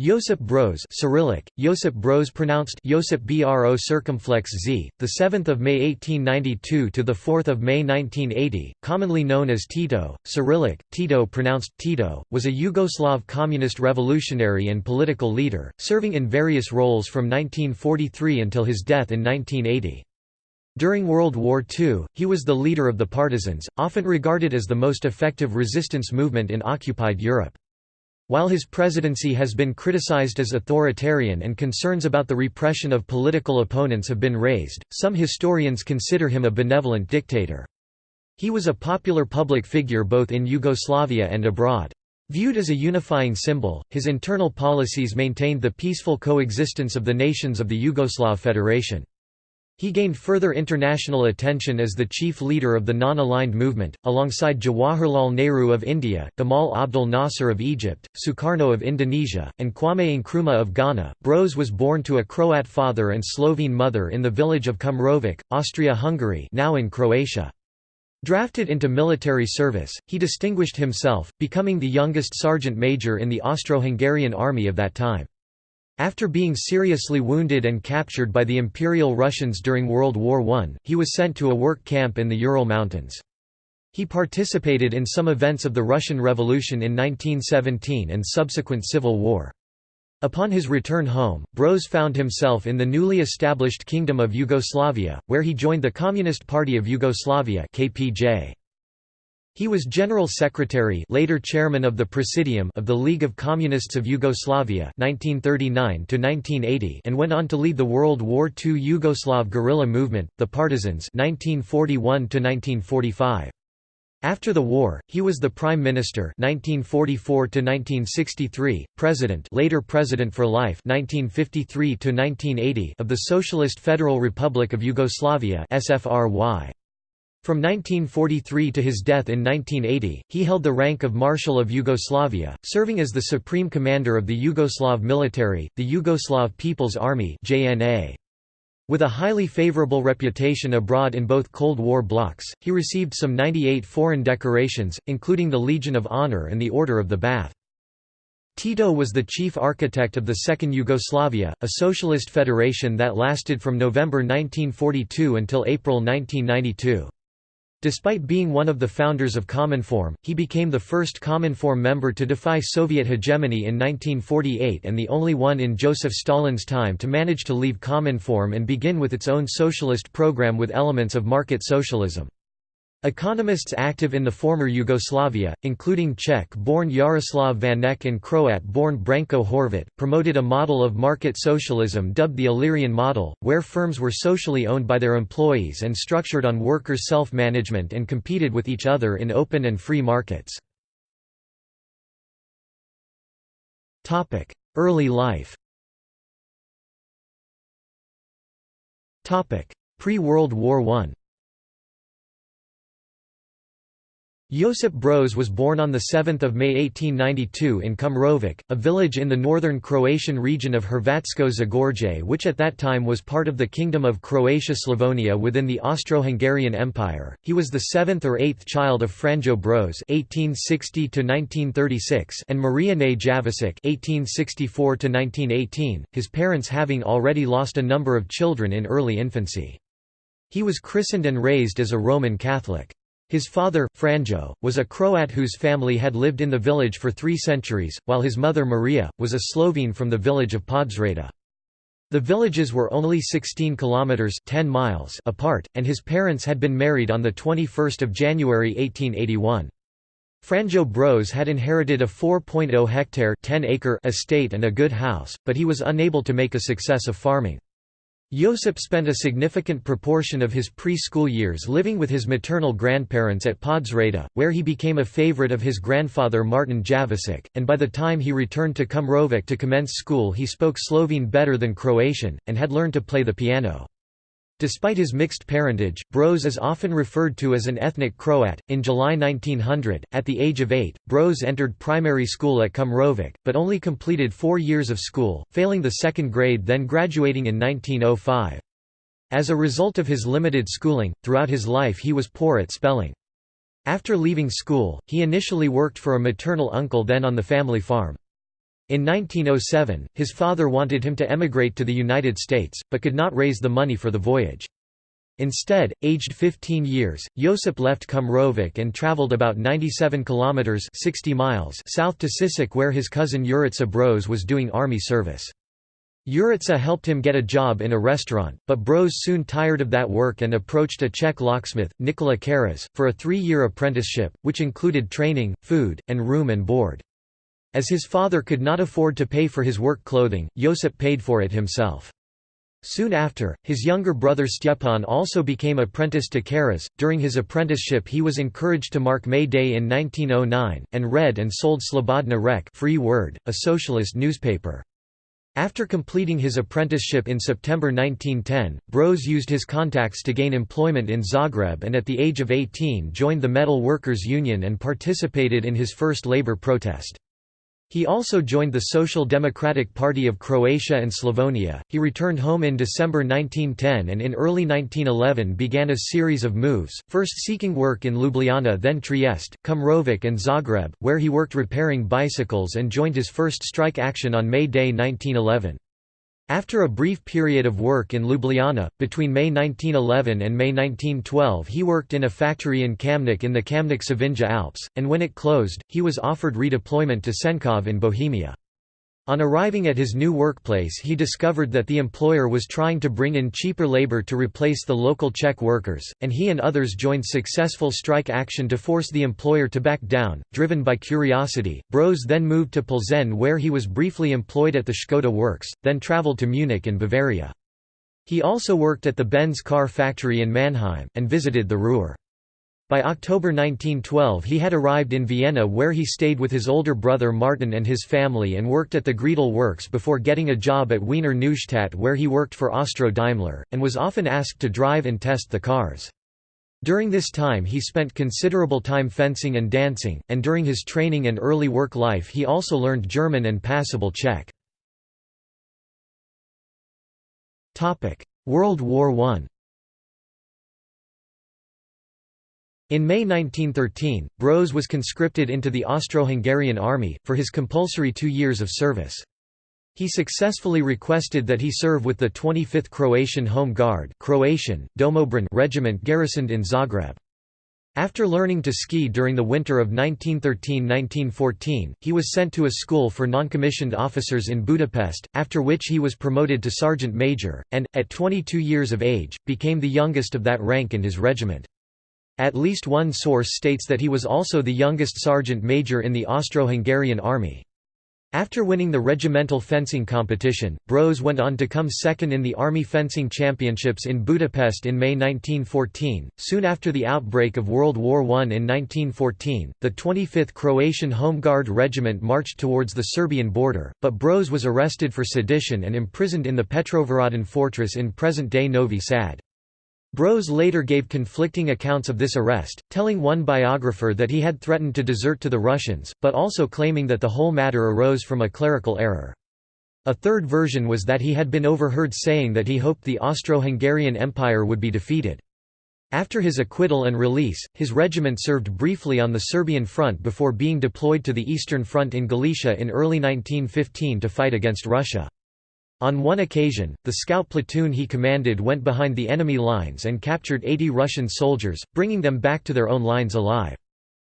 Josip Broz Cyrillic, Josip Broz pronounced Josip Bro circumflex z, the 7th of May 1892 to the 4th of May 1980, commonly known as Tito, Cyrillic, Tito pronounced Tito, was a Yugoslav communist revolutionary and political leader, serving in various roles from 1943 until his death in 1980. During World War II, he was the leader of the Partisans, often regarded as the most effective resistance movement in occupied Europe. While his presidency has been criticized as authoritarian and concerns about the repression of political opponents have been raised, some historians consider him a benevolent dictator. He was a popular public figure both in Yugoslavia and abroad. Viewed as a unifying symbol, his internal policies maintained the peaceful coexistence of the nations of the Yugoslav Federation. He gained further international attention as the chief leader of the non-aligned movement, alongside Jawaharlal Nehru of India, Gamal Abdel Nasser of Egypt, Sukarno of Indonesia, and Kwame Nkrumah of Ghana. Broz was born to a Croat father and Slovene mother in the village of Kumrovec, Austria-Hungary now in Croatia. Drafted into military service, he distinguished himself, becoming the youngest sergeant major in the Austro-Hungarian army of that time. After being seriously wounded and captured by the Imperial Russians during World War I, he was sent to a work camp in the Ural Mountains. He participated in some events of the Russian Revolution in 1917 and subsequent civil war. Upon his return home, Broz found himself in the newly established Kingdom of Yugoslavia, where he joined the Communist Party of Yugoslavia KPJ. He was General Secretary later Chairman of the Presidium of the League of Communists of Yugoslavia 1939 and went on to lead the World War II Yugoslav guerrilla movement, the Partisans 1941 -1945. After the war, he was the Prime Minister 1944 1963, President, later President for life 1953 1980 of the Socialist Federal Republic of Yugoslavia (SFRY). From 1943 to his death in 1980, he held the rank of Marshal of Yugoslavia, serving as the supreme commander of the Yugoslav military, the Yugoslav People's Army JNA. With a highly favorable reputation abroad in both Cold War blocs, he received some 98 foreign decorations, including the Legion of Honor and the Order of the Bath. Tito was the chief architect of the Second Yugoslavia, a socialist federation that lasted from November 1942 until April 1992. Despite being one of the founders of Cominform, he became the first Cominform member to defy Soviet hegemony in 1948 and the only one in Joseph Stalin's time to manage to leave Cominform and begin with its own socialist program with elements of market socialism. Economists active in the former Yugoslavia, including Czech-born Jaroslav Vanek and Croat-born Branko Horvat, promoted a model of market socialism dubbed the Illyrian model, where firms were socially owned by their employees and structured on workers' self-management and competed with each other in open and free markets. Early life Pre-World War I Josip Broz was born on 7 May 1892 in Kumrovec, a village in the northern Croatian region of Hrvatsko Zagorje which at that time was part of the Kingdom of Croatia-Slavonia within the Austro-Hungarian Empire. He was the seventh or eighth child of Franjo Broz (1860–1936) and Marijane Javasic (1864–1918), his parents having already lost a number of children in early infancy. He was christened and raised as a Roman Catholic. His father, Franjo, was a Croat whose family had lived in the village for three centuries, while his mother Maria, was a Slovene from the village of Podsreda. The villages were only 16 kilometers 10 miles apart, and his parents had been married on the 21st of January 1881. Franjo Broz had inherited a 4.0 hectare 10 acre estate and a good house, but he was unable to make a success of farming. Josip spent a significant proportion of his pre-school years living with his maternal grandparents at Podsreda, where he became a favorite of his grandfather Martin Javasic, and by the time he returned to Kumrovec to commence school he spoke Slovene better than Croatian, and had learned to play the piano. Despite his mixed parentage, Broz is often referred to as an ethnic Croat. In July 1900, at the age of eight, Broz entered primary school at Kumrovec, but only completed four years of school, failing the second grade then graduating in 1905. As a result of his limited schooling, throughout his life he was poor at spelling. After leaving school, he initially worked for a maternal uncle then on the family farm. In 1907, his father wanted him to emigrate to the United States, but could not raise the money for the voyage. Instead, aged 15 years, Josip left Kumrovec and traveled about 97 kilometers 60 miles south to Sisak where his cousin Jurica Broz was doing army service. Jurica helped him get a job in a restaurant, but Broz soon tired of that work and approached a Czech locksmith, Nikola Karas, for a three-year apprenticeship, which included training, food, and room and board. As his father could not afford to pay for his work clothing, Josip paid for it himself. Soon after, his younger brother Stepan also became apprentice to Karas. During his apprenticeship, he was encouraged to mark May Day in 1909, and read and sold Slobodna Rek Free Word, a socialist newspaper. After completing his apprenticeship in September 1910, Broz used his contacts to gain employment in Zagreb and at the age of 18 joined the Metal Workers' Union and participated in his first labor protest. He also joined the Social Democratic Party of Croatia and Slavonia. He returned home in December 1910 and in early 1911 began a series of moves, first seeking work in Ljubljana then Trieste, Kumrovec and Zagreb, where he worked repairing bicycles and joined his first strike action on May Day 1911. After a brief period of work in Ljubljana, between May 1911 and May 1912 he worked in a factory in Kamnik in the Kamnik-Savinja Alps, and when it closed, he was offered redeployment to Senkov in Bohemia. On arriving at his new workplace he discovered that the employer was trying to bring in cheaper labor to replace the local Czech workers, and he and others joined successful strike action to force the employer to back down. Driven by curiosity, Broz then moved to Plzeň where he was briefly employed at the Škoda works, then travelled to Munich in Bavaria. He also worked at the Benz car factory in Mannheim, and visited the Ruhr. By October 1912 he had arrived in Vienna where he stayed with his older brother Martin and his family and worked at the Greidel works before getting a job at Wiener Neustadt where he worked for Austro Daimler, and was often asked to drive and test the cars. During this time he spent considerable time fencing and dancing, and during his training and early work life he also learned German and passable Czech. World War I In May 1913, Broz was conscripted into the Austro-Hungarian army, for his compulsory two years of service. He successfully requested that he serve with the 25th Croatian Home Guard Croatian, Domobran regiment garrisoned in Zagreb. After learning to ski during the winter of 1913–1914, he was sent to a school for non-commissioned officers in Budapest, after which he was promoted to sergeant major, and, at 22 years of age, became the youngest of that rank in his regiment. At least one source states that he was also the youngest sergeant major in the Austro-Hungarian army. After winning the regimental fencing competition, Broz went on to come second in the Army Fencing Championships in Budapest in May 1914. Soon after the outbreak of World War I in 1914, the 25th Croatian Home Guard Regiment marched towards the Serbian border, but Broz was arrested for sedition and imprisoned in the Petrovaradin fortress in present-day Novi Sad. Broz later gave conflicting accounts of this arrest, telling one biographer that he had threatened to desert to the Russians, but also claiming that the whole matter arose from a clerical error. A third version was that he had been overheard saying that he hoped the Austro-Hungarian Empire would be defeated. After his acquittal and release, his regiment served briefly on the Serbian front before being deployed to the Eastern Front in Galicia in early 1915 to fight against Russia. On one occasion, the scout platoon he commanded went behind the enemy lines and captured 80 Russian soldiers, bringing them back to their own lines alive.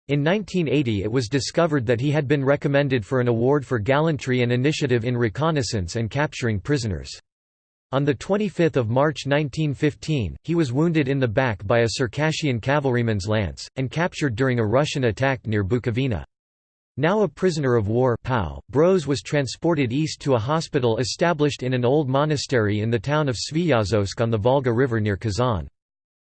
In 1980 it was discovered that he had been recommended for an award for gallantry and initiative in reconnaissance and capturing prisoners. On 25 March 1915, he was wounded in the back by a Circassian cavalryman's lance, and captured during a Russian attack near Bukovina. Now a prisoner of war POW, Broz was transported east to a hospital established in an old monastery in the town of Sviyazhsk on the Volga River near Kazan.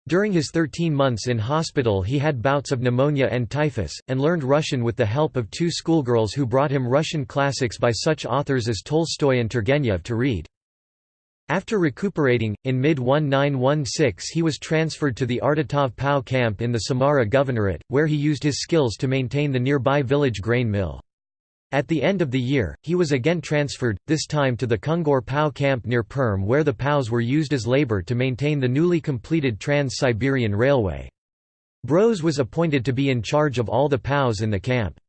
During his 13 months in hospital he had bouts of pneumonia and typhus, and learned Russian with the help of two schoolgirls who brought him Russian classics by such authors as Tolstoy and Turgenev to read. After recuperating, in mid-1916 he was transferred to the Ardatov POW camp in the Samara Governorate, where he used his skills to maintain the nearby village grain mill. At the end of the year, he was again transferred, this time to the Kungur POW camp near Perm where the POWs were used as labor to maintain the newly completed Trans-Siberian Railway. Broz was appointed to be in charge of all the POWs in the camp.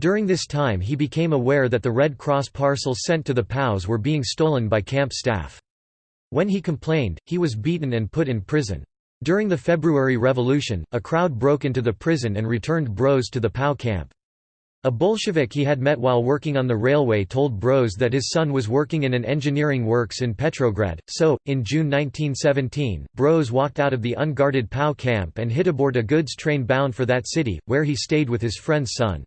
During this time he became aware that the Red Cross parcels sent to the POWs were being stolen by camp staff. When he complained, he was beaten and put in prison. During the February Revolution, a crowd broke into the prison and returned Broz to the POW camp. A Bolshevik he had met while working on the railway told Broz that his son was working in an engineering works in Petrograd, so, in June 1917, Broz walked out of the unguarded POW camp and hit aboard a goods train bound for that city, where he stayed with his friend's son.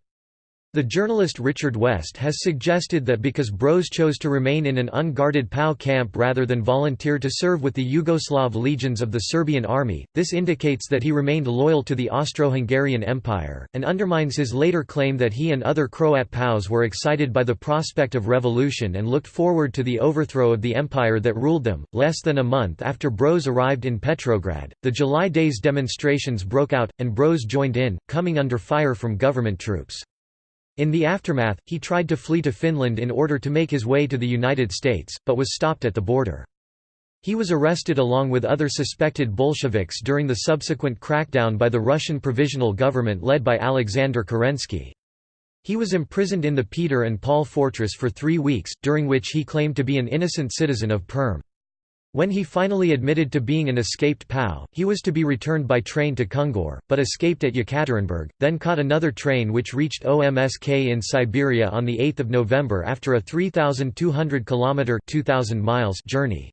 The journalist Richard West has suggested that because Broz chose to remain in an unguarded POW camp rather than volunteer to serve with the Yugoslav legions of the Serbian army, this indicates that he remained loyal to the Austro-Hungarian Empire, and undermines his later claim that he and other Croat POWs were excited by the prospect of revolution and looked forward to the overthrow of the empire that ruled them. Less than a month after Broz arrived in Petrograd, the July Days demonstrations broke out, and Broz joined in, coming under fire from government troops. In the aftermath, he tried to flee to Finland in order to make his way to the United States, but was stopped at the border. He was arrested along with other suspected Bolsheviks during the subsequent crackdown by the Russian Provisional Government led by Alexander Kerensky. He was imprisoned in the Peter and Paul fortress for three weeks, during which he claimed to be an innocent citizen of Perm. When he finally admitted to being an escaped POW, he was to be returned by train to Kungur, but escaped at Yekaterinburg, then caught another train which reached OMSK in Siberia on 8 November after a 3,200 km 2,000 miles journey.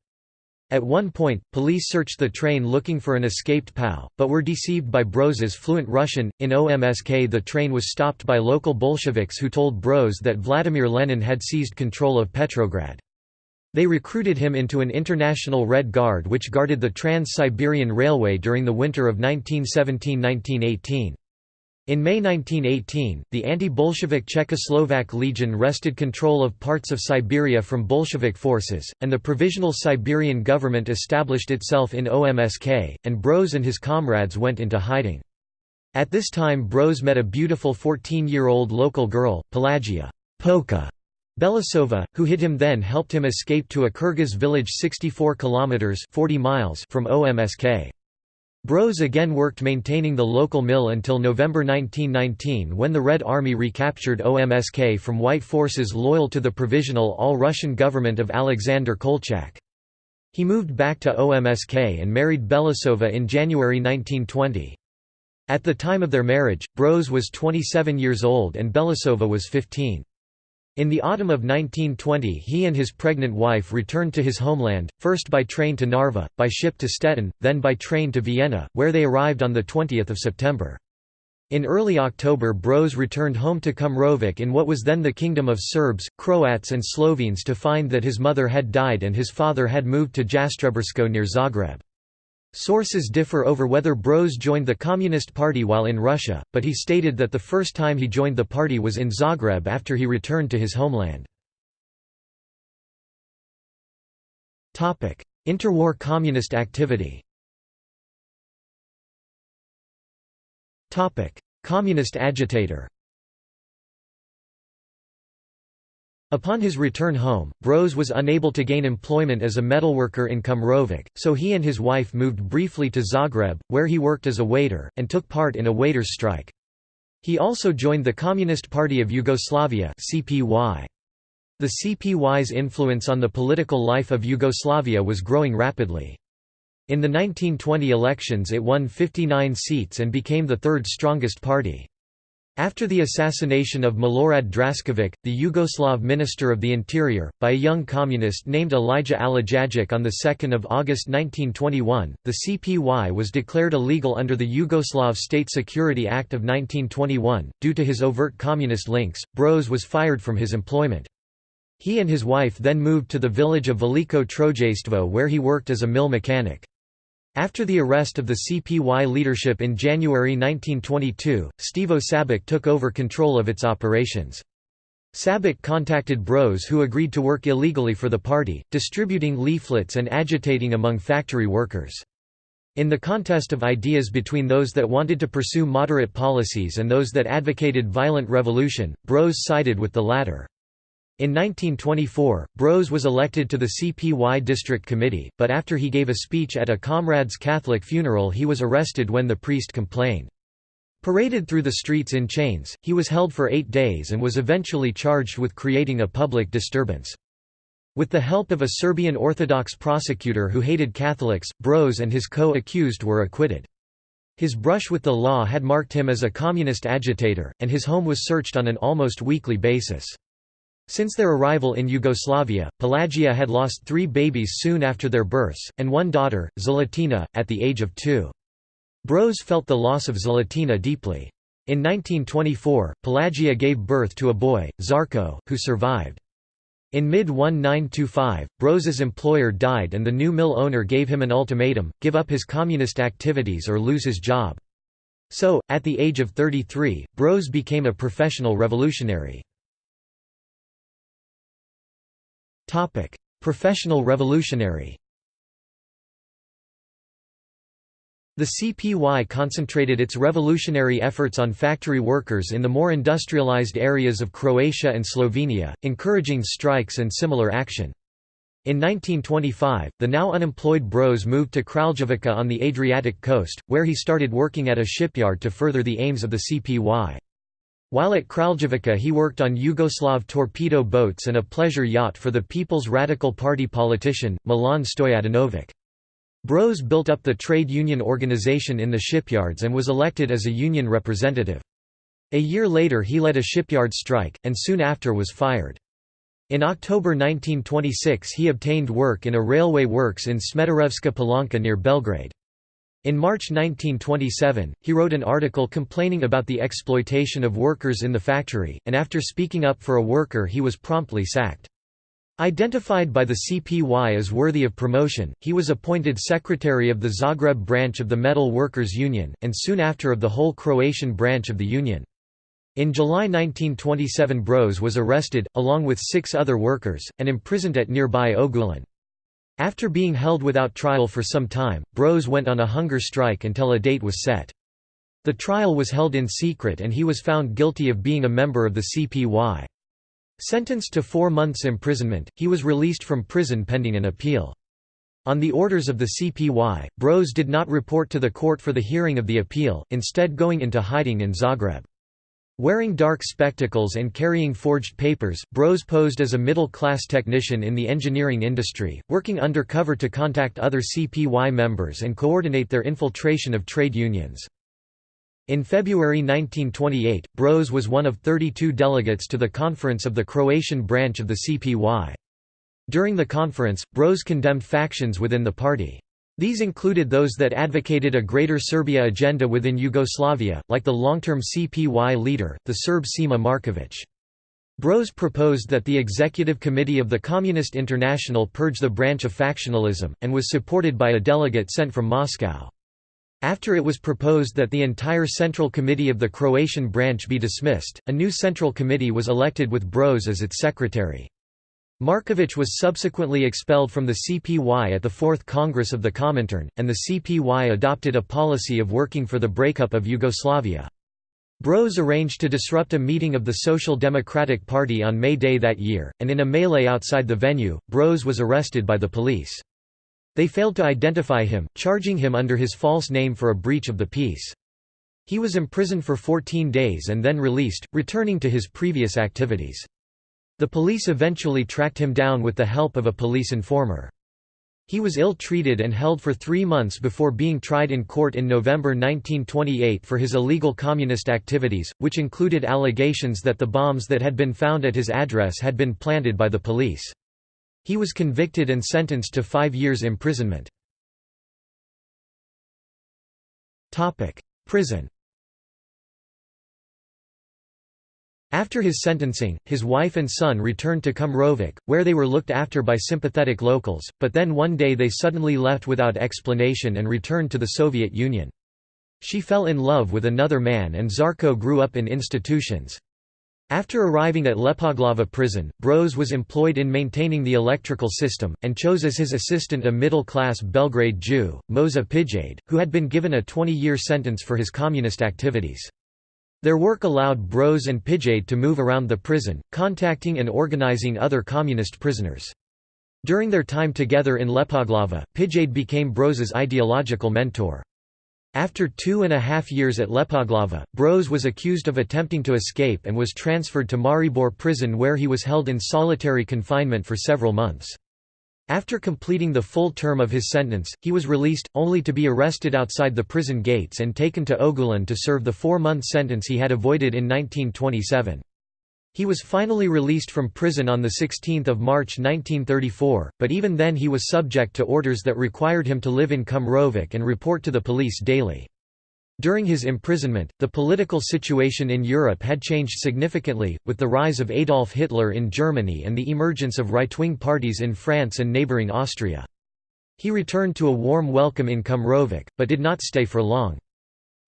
At one point, police searched the train looking for an escaped POW, but were deceived by Broz's fluent Russian. In OMSK, the train was stopped by local Bolsheviks who told Broz that Vladimir Lenin had seized control of Petrograd. They recruited him into an international Red Guard which guarded the Trans-Siberian Railway during the winter of 1917–1918. In May 1918, the anti-Bolshevik Czechoslovak Legion wrested control of parts of Siberia from Bolshevik forces, and the Provisional Siberian Government established itself in OMSK, and Broz and his comrades went into hiding. At this time Broz met a beautiful 14-year-old local girl, Pelagia Polka, Belousova, who hid him then helped him escape to a Kyrgyz village 64 kilometers 40 miles from OMSK. Broz again worked maintaining the local mill until November 1919 when the Red Army recaptured OMSK from white forces loyal to the provisional all-Russian government of Alexander Kolchak. He moved back to OMSK and married Belousova in January 1920. At the time of their marriage, Broz was 27 years old and Belousova was 15. In the autumn of 1920 he and his pregnant wife returned to his homeland, first by train to Narva, by ship to Stettin, then by train to Vienna, where they arrived on 20 September. In early October Broz returned home to Kumrovec in what was then the Kingdom of Serbs, Croats and Slovenes to find that his mother had died and his father had moved to Jastrebarsko near Zagreb. Sources differ over whether Broz joined the Communist Party while in Russia, but he stated that the first time he joined the party was in Zagreb after he returned to his homeland. Interwar communist activity Communist agitator Upon his return home, Broz was unable to gain employment as a metalworker in Kumrovec, so he and his wife moved briefly to Zagreb, where he worked as a waiter, and took part in a waiters' strike. He also joined the Communist Party of Yugoslavia CPY. The CPY's influence on the political life of Yugoslavia was growing rapidly. In the 1920 elections it won 59 seats and became the third strongest party. After the assassination of Milorad Draskovic, the Yugoslav Minister of the Interior, by a young communist named Alija Alijagić on 2 August 1921, the CPY was declared illegal under the Yugoslav State Security Act of 1921. Due to his overt communist links, Broz was fired from his employment. He and his wife then moved to the village of Veliko Trojeistvo where he worked as a mill mechanic. After the arrest of the CPY leadership in January 1922, Stevo Sabic took over control of its operations. Sabic contacted Broz who agreed to work illegally for the party, distributing leaflets and agitating among factory workers. In the contest of ideas between those that wanted to pursue moderate policies and those that advocated violent revolution, Broz sided with the latter. In 1924, Broz was elected to the CPY District Committee, but after he gave a speech at a comrade's Catholic funeral he was arrested when the priest complained. Paraded through the streets in chains, he was held for eight days and was eventually charged with creating a public disturbance. With the help of a Serbian Orthodox prosecutor who hated Catholics, Broz and his co-accused were acquitted. His brush with the law had marked him as a communist agitator, and his home was searched on an almost weekly basis. Since their arrival in Yugoslavia, Pelagia had lost three babies soon after their births, and one daughter, Zlatina, at the age of two. Broz felt the loss of Zlatina deeply. In 1924, Pelagia gave birth to a boy, Zarko, who survived. In mid-1925, Broz's employer died and the new mill owner gave him an ultimatum, give up his communist activities or lose his job. So, at the age of 33, Broz became a professional revolutionary. Professional revolutionary The CPY concentrated its revolutionary efforts on factory workers in the more industrialized areas of Croatia and Slovenia, encouraging strikes and similar action. In 1925, the now unemployed Broz moved to Kraljevica on the Adriatic coast, where he started working at a shipyard to further the aims of the CPY. While at Kraljevica he worked on Yugoslav torpedo boats and a pleasure yacht for the People's Radical Party politician, Milan Stojadinovic. Broz built up the trade union organization in the shipyards and was elected as a union representative. A year later he led a shipyard strike, and soon after was fired. In October 1926 he obtained work in a railway works in Smederevska Palanka near Belgrade. In March 1927, he wrote an article complaining about the exploitation of workers in the factory, and after speaking up for a worker he was promptly sacked. Identified by the CPY as worthy of promotion, he was appointed secretary of the Zagreb branch of the Metal Workers Union, and soon after of the whole Croatian branch of the union. In July 1927 Broz was arrested, along with six other workers, and imprisoned at nearby Ogulin. After being held without trial for some time, Broz went on a hunger strike until a date was set. The trial was held in secret and he was found guilty of being a member of the CPY. Sentenced to four months imprisonment, he was released from prison pending an appeal. On the orders of the CPY, Broz did not report to the court for the hearing of the appeal, instead going into hiding in Zagreb. Wearing dark spectacles and carrying forged papers, Broz posed as a middle-class technician in the engineering industry, working undercover to contact other CPY members and coordinate their infiltration of trade unions. In February 1928, Broz was one of 32 delegates to the conference of the Croatian branch of the CPY. During the conference, Broz condemned factions within the party. These included those that advocated a Greater Serbia agenda within Yugoslavia, like the long-term CPY leader, the Serb Sima Marković. Broz proposed that the Executive Committee of the Communist International purge the branch of factionalism, and was supported by a delegate sent from Moscow. After it was proposed that the entire Central Committee of the Croatian branch be dismissed, a new Central Committee was elected with Broz as its secretary. Marković was subsequently expelled from the CPY at the Fourth Congress of the Comintern, and the CPY adopted a policy of working for the breakup of Yugoslavia. Broz arranged to disrupt a meeting of the Social Democratic Party on May Day that year, and in a melee outside the venue, Broz was arrested by the police. They failed to identify him, charging him under his false name for a breach of the peace. He was imprisoned for 14 days and then released, returning to his previous activities. The police eventually tracked him down with the help of a police informer. He was ill-treated and held for three months before being tried in court in November 1928 for his illegal communist activities, which included allegations that the bombs that had been found at his address had been planted by the police. He was convicted and sentenced to five years imprisonment. Prison After his sentencing, his wife and son returned to Kumrovec, where they were looked after by sympathetic locals, but then one day they suddenly left without explanation and returned to the Soviet Union. She fell in love with another man and Zarko grew up in institutions. After arriving at Lepoglava prison, Broz was employed in maintaining the electrical system, and chose as his assistant a middle-class Belgrade Jew, Moša Pijade, who had been given a 20-year sentence for his communist activities. Their work allowed Broz and Pijade to move around the prison, contacting and organizing other communist prisoners. During their time together in Lepoglava, Pijade became Broz's ideological mentor. After two and a half years at Lepoglava, Broz was accused of attempting to escape and was transferred to Maribor prison where he was held in solitary confinement for several months. After completing the full term of his sentence, he was released, only to be arrested outside the prison gates and taken to Ogulin to serve the four-month sentence he had avoided in 1927. He was finally released from prison on 16 March 1934, but even then he was subject to orders that required him to live in Kumrovec and report to the police daily. During his imprisonment, the political situation in Europe had changed significantly, with the rise of Adolf Hitler in Germany and the emergence of right-wing parties in France and neighbouring Austria. He returned to a warm welcome in Kumrovec, but did not stay for long.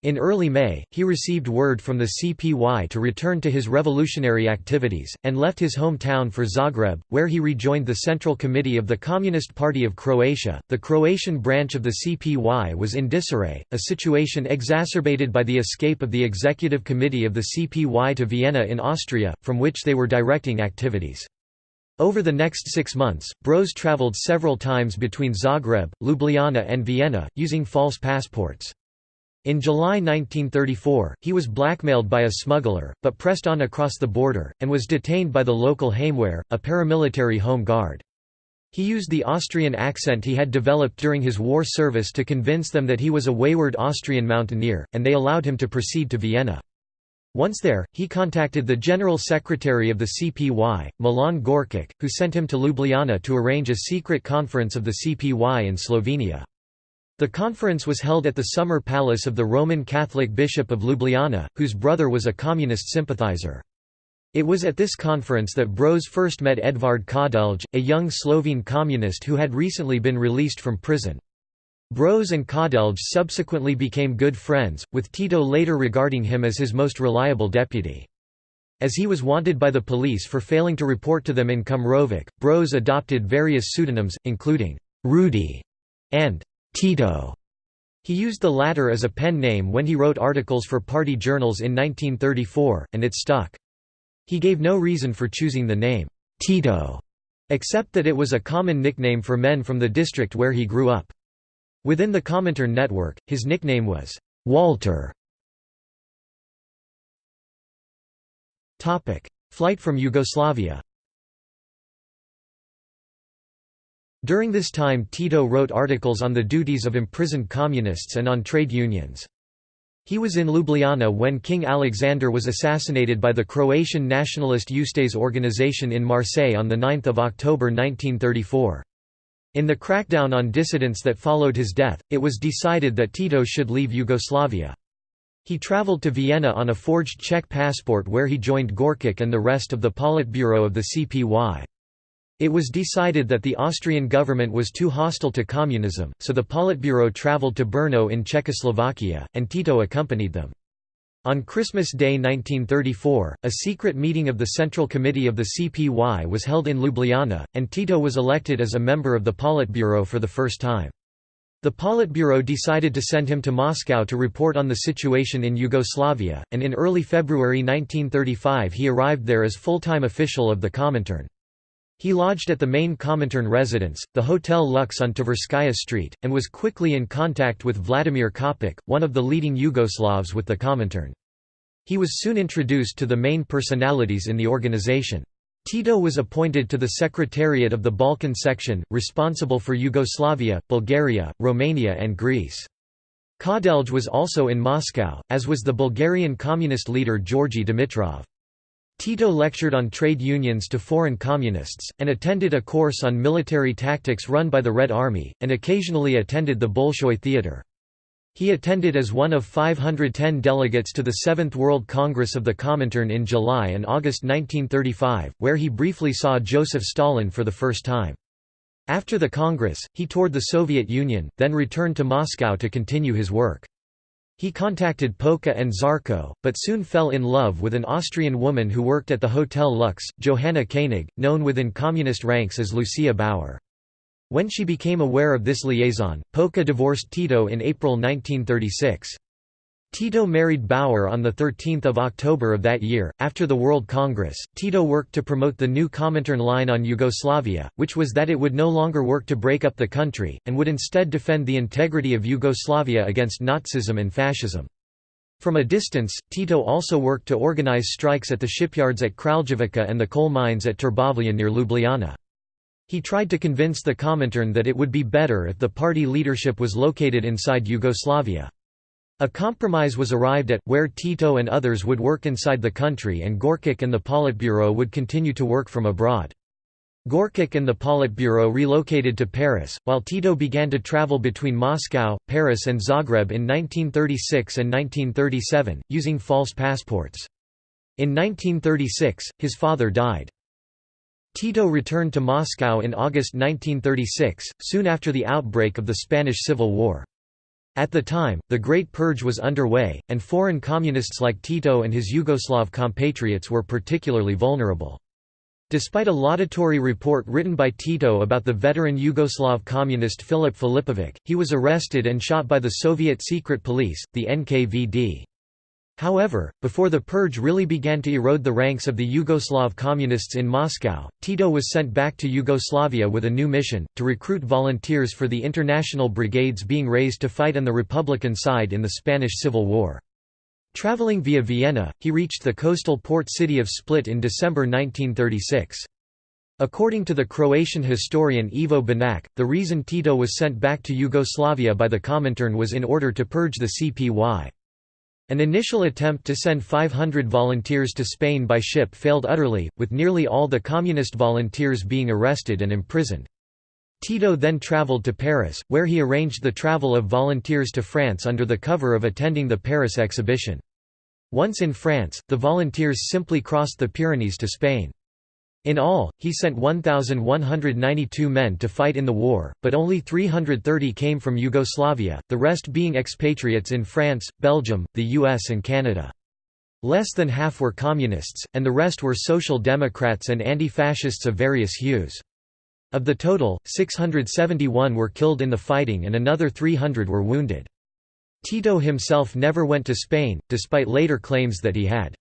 In early May, he received word from the CPY to return to his revolutionary activities, and left his hometown for Zagreb, where he rejoined the Central Committee of the Communist Party of Croatia. The Croatian branch of the CPY was in disarray, a situation exacerbated by the escape of the Executive Committee of the CPY to Vienna in Austria, from which they were directing activities. Over the next six months, Broz travelled several times between Zagreb, Ljubljana and Vienna, using false passports. In July 1934, he was blackmailed by a smuggler, but pressed on across the border, and was detained by the local Heimwehr, a paramilitary home guard. He used the Austrian accent he had developed during his war service to convince them that he was a wayward Austrian mountaineer, and they allowed him to proceed to Vienna. Once there, he contacted the General Secretary of the CPY, Milan Gorkic, who sent him to Ljubljana to arrange a secret conference of the CPY in Slovenia. The conference was held at the summer palace of the Roman Catholic Bishop of Ljubljana, whose brother was a communist sympathizer. It was at this conference that Broz first met Edvard Kardelj, a young Slovene communist who had recently been released from prison. Broz and Kardelj subsequently became good friends, with Tito later regarding him as his most reliable deputy. As he was wanted by the police for failing to report to them in Kumrovec, Broz adopted various pseudonyms, including Rudy and Tito. He used the latter as a pen name when he wrote articles for party journals in 1934, and it stuck. He gave no reason for choosing the name, Tito, except that it was a common nickname for men from the district where he grew up. Within the Comintern network, his nickname was Walter. Flight from Yugoslavia During this time Tito wrote articles on the duties of imprisoned communists and on trade unions. He was in Ljubljana when King Alexander was assassinated by the Croatian nationalist Ustase organization in Marseille on 9 October 1934. In the crackdown on dissidents that followed his death, it was decided that Tito should leave Yugoslavia. He travelled to Vienna on a forged Czech passport where he joined Gorkic and the rest of the Politburo of the CPY. It was decided that the Austrian government was too hostile to communism, so the Politburo travelled to Brno in Czechoslovakia, and Tito accompanied them. On Christmas Day 1934, a secret meeting of the Central Committee of the CPY was held in Ljubljana, and Tito was elected as a member of the Politburo for the first time. The Politburo decided to send him to Moscow to report on the situation in Yugoslavia, and in early February 1935 he arrived there as full-time official of the Comintern. He lodged at the main Comintern residence, the Hotel Lux on Tverskaya Street, and was quickly in contact with Vladimir Kopic, one of the leading Yugoslavs with the Comintern. He was soon introduced to the main personalities in the organization. Tito was appointed to the Secretariat of the Balkan section, responsible for Yugoslavia, Bulgaria, Romania and Greece. Kardelj was also in Moscow, as was the Bulgarian communist leader Georgi Dimitrov. Tito lectured on trade unions to foreign communists, and attended a course on military tactics run by the Red Army, and occasionally attended the Bolshoi Theatre. He attended as one of 510 delegates to the Seventh World Congress of the Comintern in July and August 1935, where he briefly saw Joseph Stalin for the first time. After the Congress, he toured the Soviet Union, then returned to Moscow to continue his work. He contacted Polka and Zarko, but soon fell in love with an Austrian woman who worked at the Hotel Lux, Johanna Koenig, known within communist ranks as Lucia Bauer. When she became aware of this liaison, Polka divorced Tito in April 1936. Tito married Bauer on 13 October of that year. After the World Congress, Tito worked to promote the new Comintern line on Yugoslavia, which was that it would no longer work to break up the country, and would instead defend the integrity of Yugoslavia against Nazism and fascism. From a distance, Tito also worked to organize strikes at the shipyards at Kraljevica and the coal mines at Trbovlje near Ljubljana. He tried to convince the Comintern that it would be better if the party leadership was located inside Yugoslavia. A compromise was arrived at, where Tito and others would work inside the country and Gorkic and the Politburo would continue to work from abroad. Gorkic and the Politburo relocated to Paris, while Tito began to travel between Moscow, Paris and Zagreb in 1936 and 1937, using false passports. In 1936, his father died. Tito returned to Moscow in August 1936, soon after the outbreak of the Spanish Civil War. At the time, the Great Purge was underway, and foreign communists like Tito and his Yugoslav compatriots were particularly vulnerable. Despite a laudatory report written by Tito about the veteran Yugoslav communist Filip Filipovic, he was arrested and shot by the Soviet secret police, the NKVD. However, before the purge really began to erode the ranks of the Yugoslav communists in Moscow, Tito was sent back to Yugoslavia with a new mission, to recruit volunteers for the international brigades being raised to fight on the Republican side in the Spanish Civil War. Traveling via Vienna, he reached the coastal port city of Split in December 1936. According to the Croatian historian Ivo Banac, the reason Tito was sent back to Yugoslavia by the Comintern was in order to purge the CPY. An initial attempt to send 500 volunteers to Spain by ship failed utterly, with nearly all the communist volunteers being arrested and imprisoned. Tito then travelled to Paris, where he arranged the travel of volunteers to France under the cover of attending the Paris exhibition. Once in France, the volunteers simply crossed the Pyrenees to Spain. In all, he sent 1,192 men to fight in the war, but only 330 came from Yugoslavia, the rest being expatriates in France, Belgium, the US and Canada. Less than half were communists, and the rest were social democrats and anti-fascists of various hues. Of the total, 671 were killed in the fighting and another 300 were wounded. Tito himself never went to Spain, despite later claims that he had.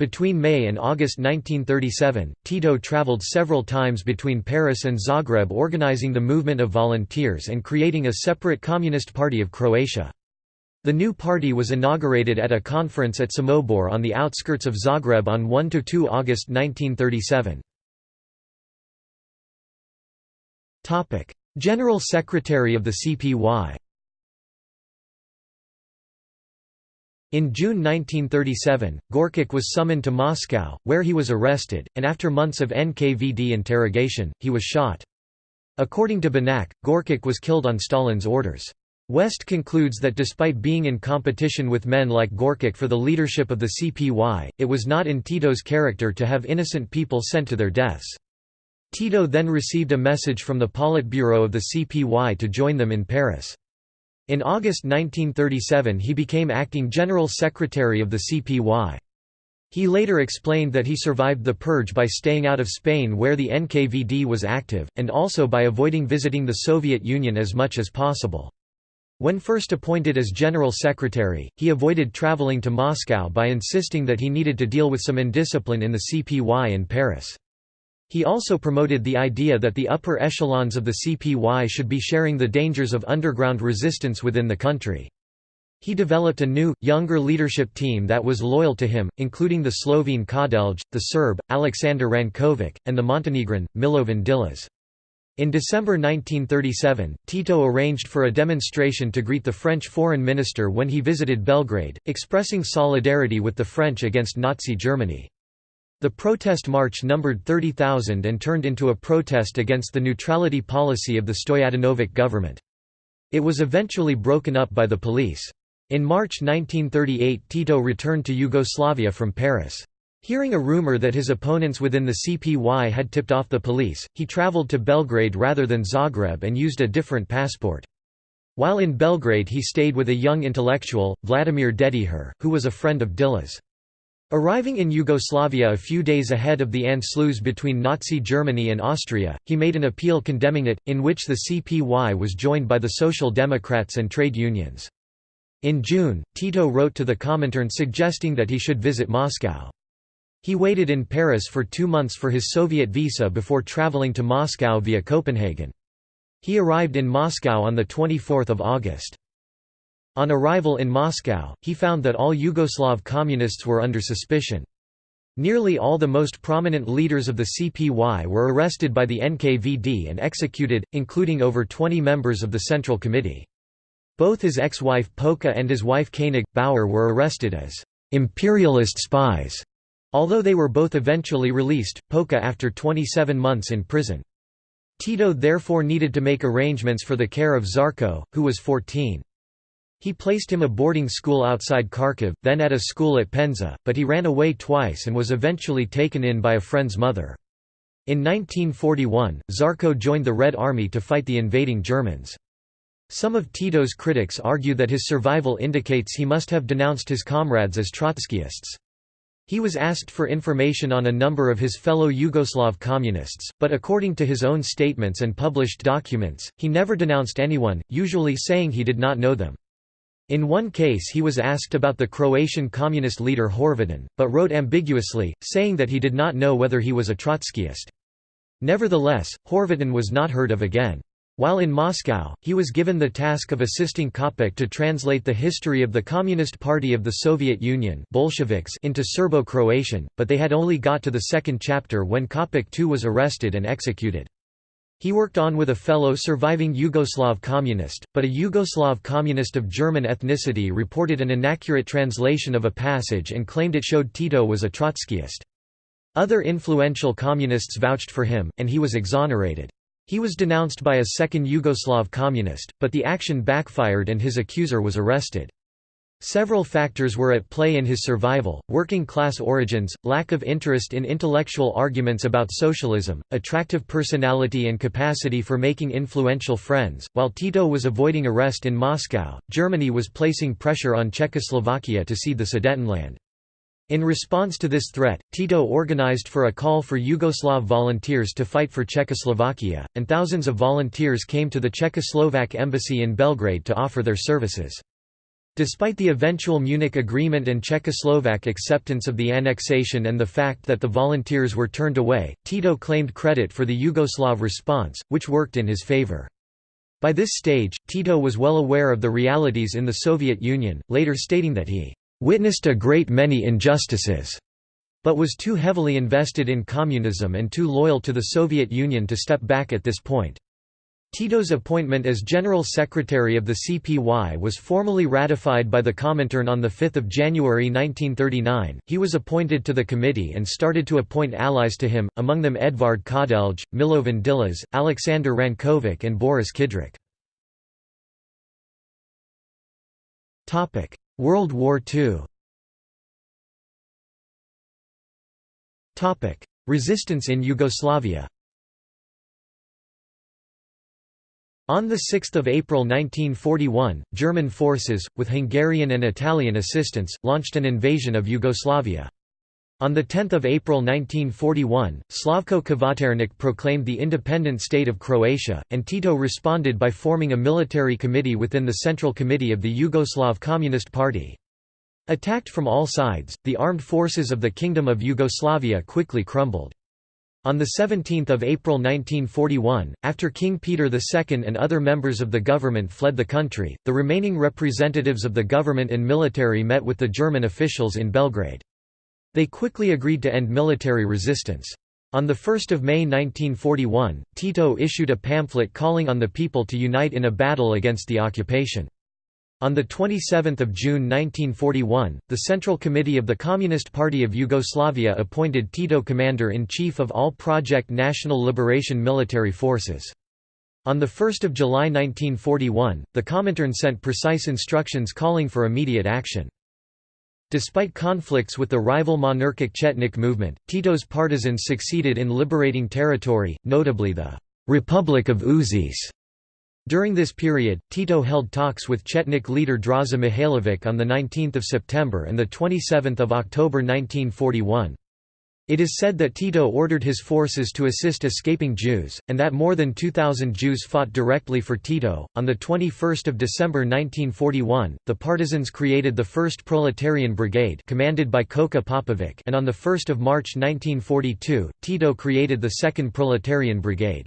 Between May and August 1937, Tito traveled several times between Paris and Zagreb organizing the movement of volunteers and creating a separate Communist Party of Croatia. The new party was inaugurated at a conference at Samobor on the outskirts of Zagreb on 1–2 August 1937. General Secretary of the CPY In June 1937, Gorkic was summoned to Moscow, where he was arrested, and after months of NKVD interrogation, he was shot. According to Banac, Gorkic was killed on Stalin's orders. West concludes that despite being in competition with men like Gorkic for the leadership of the CPY, it was not in Tito's character to have innocent people sent to their deaths. Tito then received a message from the Politburo of the CPY to join them in Paris. In August 1937 he became acting General Secretary of the CPY. He later explained that he survived the purge by staying out of Spain where the NKVD was active, and also by avoiding visiting the Soviet Union as much as possible. When first appointed as General Secretary, he avoided traveling to Moscow by insisting that he needed to deal with some indiscipline in the CPY in Paris. He also promoted the idea that the upper echelons of the CPY should be sharing the dangers of underground resistance within the country. He developed a new, younger leadership team that was loyal to him, including the Slovene Kardelj, the Serb, Aleksandar Rankovic, and the Montenegrin, Milovan Djilas. In December 1937, Tito arranged for a demonstration to greet the French foreign minister when he visited Belgrade, expressing solidarity with the French against Nazi Germany. The protest march numbered 30,000 and turned into a protest against the neutrality policy of the Stojadinovic government. It was eventually broken up by the police. In March 1938 Tito returned to Yugoslavia from Paris. Hearing a rumor that his opponents within the CPY had tipped off the police, he traveled to Belgrade rather than Zagreb and used a different passport. While in Belgrade he stayed with a young intellectual, Vladimir Dedijer, who was a friend of Djilas. Arriving in Yugoslavia a few days ahead of the Anschluss between Nazi Germany and Austria, he made an appeal condemning it, in which the CPY was joined by the Social Democrats and trade unions. In June, Tito wrote to the Comintern suggesting that he should visit Moscow. He waited in Paris for two months for his Soviet visa before traveling to Moscow via Copenhagen. He arrived in Moscow on 24 August. On arrival in Moscow, he found that all Yugoslav communists were under suspicion. Nearly all the most prominent leaders of the CPY were arrested by the NKVD and executed, including over 20 members of the Central Committee. Both his ex-wife Polka and his wife Koenig, Bauer were arrested as «imperialist spies», although they were both eventually released, Polka after 27 months in prison. Tito therefore needed to make arrangements for the care of Zarko, who was 14. He placed him a boarding school outside Kharkiv, then at a school at Penza, but he ran away twice and was eventually taken in by a friend's mother. In 1941, Zarko joined the Red Army to fight the invading Germans. Some of Tito's critics argue that his survival indicates he must have denounced his comrades as Trotskyists. He was asked for information on a number of his fellow Yugoslav communists, but according to his own statements and published documents, he never denounced anyone, usually saying he did not know them. In one case he was asked about the Croatian communist leader Horvatin, but wrote ambiguously, saying that he did not know whether he was a Trotskyist. Nevertheless, Horvatin was not heard of again. While in Moscow, he was given the task of assisting Kopek to translate the history of the Communist Party of the Soviet Union Bolsheviks into Serbo-Croatian, but they had only got to the second chapter when Kopek too was arrested and executed. He worked on with a fellow surviving Yugoslav communist, but a Yugoslav communist of German ethnicity reported an inaccurate translation of a passage and claimed it showed Tito was a Trotskyist. Other influential communists vouched for him, and he was exonerated. He was denounced by a second Yugoslav communist, but the action backfired and his accuser was arrested. Several factors were at play in his survival, working-class origins, lack of interest in intellectual arguments about socialism, attractive personality and capacity for making influential friends. While Tito was avoiding arrest in Moscow, Germany was placing pressure on Czechoslovakia to cede the Sudetenland. In response to this threat, Tito organized for a call for Yugoslav volunteers to fight for Czechoslovakia, and thousands of volunteers came to the Czechoslovak embassy in Belgrade to offer their services. Despite the eventual Munich Agreement and Czechoslovak acceptance of the annexation and the fact that the volunteers were turned away, Tito claimed credit for the Yugoslav response, which worked in his favor. By this stage, Tito was well aware of the realities in the Soviet Union, later stating that he "...witnessed a great many injustices." but was too heavily invested in communism and too loyal to the Soviet Union to step back at this point. Tito's appointment as General Secretary of the CPY was formally ratified by the Comintern on 5 January 1939. He was appointed to the committee and started to appoint allies to him, among them Edvard Kardelj, Milovan Djilas, Alexander Rankovic and Boris Kidrich. World War II Resistance in Yugoslavia On 6 April 1941, German forces, with Hungarian and Italian assistance, launched an invasion of Yugoslavia. On 10 April 1941, Slavko Kvaternik proclaimed the independent state of Croatia, and Tito responded by forming a military committee within the Central Committee of the Yugoslav Communist Party. Attacked from all sides, the armed forces of the Kingdom of Yugoslavia quickly crumbled. On 17 April 1941, after King Peter II and other members of the government fled the country, the remaining representatives of the government and military met with the German officials in Belgrade. They quickly agreed to end military resistance. On 1 May 1941, Tito issued a pamphlet calling on the people to unite in a battle against the occupation. On 27 June 1941, the Central Committee of the Communist Party of Yugoslavia appointed Tito commander-in-chief of all Project National Liberation military forces. On 1 July 1941, the Comintern sent precise instructions calling for immediate action. Despite conflicts with the rival monarchic Chetnik movement, Tito's partisans succeeded in liberating territory, notably the «Republic of Užice» During this period, Tito held talks with Chetnik leader Draza Mihailovic on 19 September and 27 October 1941. It is said that Tito ordered his forces to assist escaping Jews, and that more than 2,000 Jews fought directly for Tito. On 21 December 1941, the partisans created the 1st Proletarian Brigade commanded by Koka Popovic and on 1 March 1942, Tito created the 2nd Proletarian Brigade.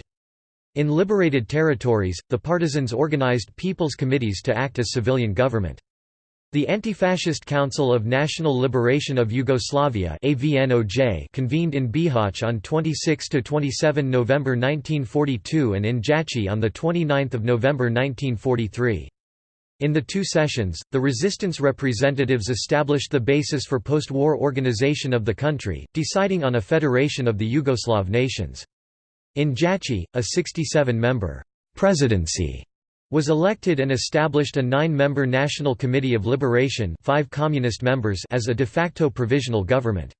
In liberated territories, the partisans organized people's committees to act as civilian government. The Anti-Fascist Council of National Liberation of Yugoslavia convened in Bihać on 26–27 November 1942 and in Jajce on 29 November 1943. In the two sessions, the resistance representatives established the basis for post-war organization of the country, deciding on a federation of the Yugoslav nations. In Jajce, a 67-member presidency was elected and established a nine-member National Committee of Liberation five communist members as a de facto provisional government.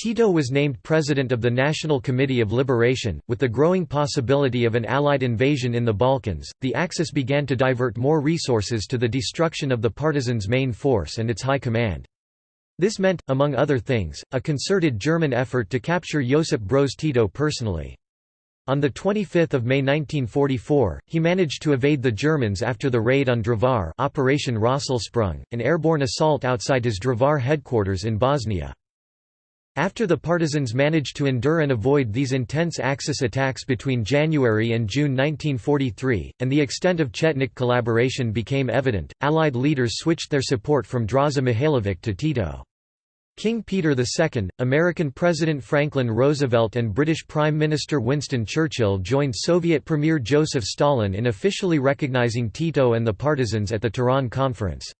Tito was named president of the National Committee of Liberation. With the growing possibility of an Allied invasion in the Balkans, the Axis began to divert more resources to the destruction of the partisans' main force and its high command. This meant, among other things, a concerted German effort to capture Josip Broz Tito personally. On 25 May 1944, he managed to evade the Germans after the raid on Drvar Operation Rosselsprung, an airborne assault outside his Drvar headquarters in Bosnia. After the partisans managed to endure and avoid these intense Axis attacks between January and June 1943, and the extent of Chetnik collaboration became evident, Allied leaders switched their support from Draza Mihailovic to Tito. King Peter II, American President Franklin Roosevelt and British Prime Minister Winston Churchill joined Soviet Premier Joseph Stalin in officially recognizing Tito and the partisans at the Tehran Conference.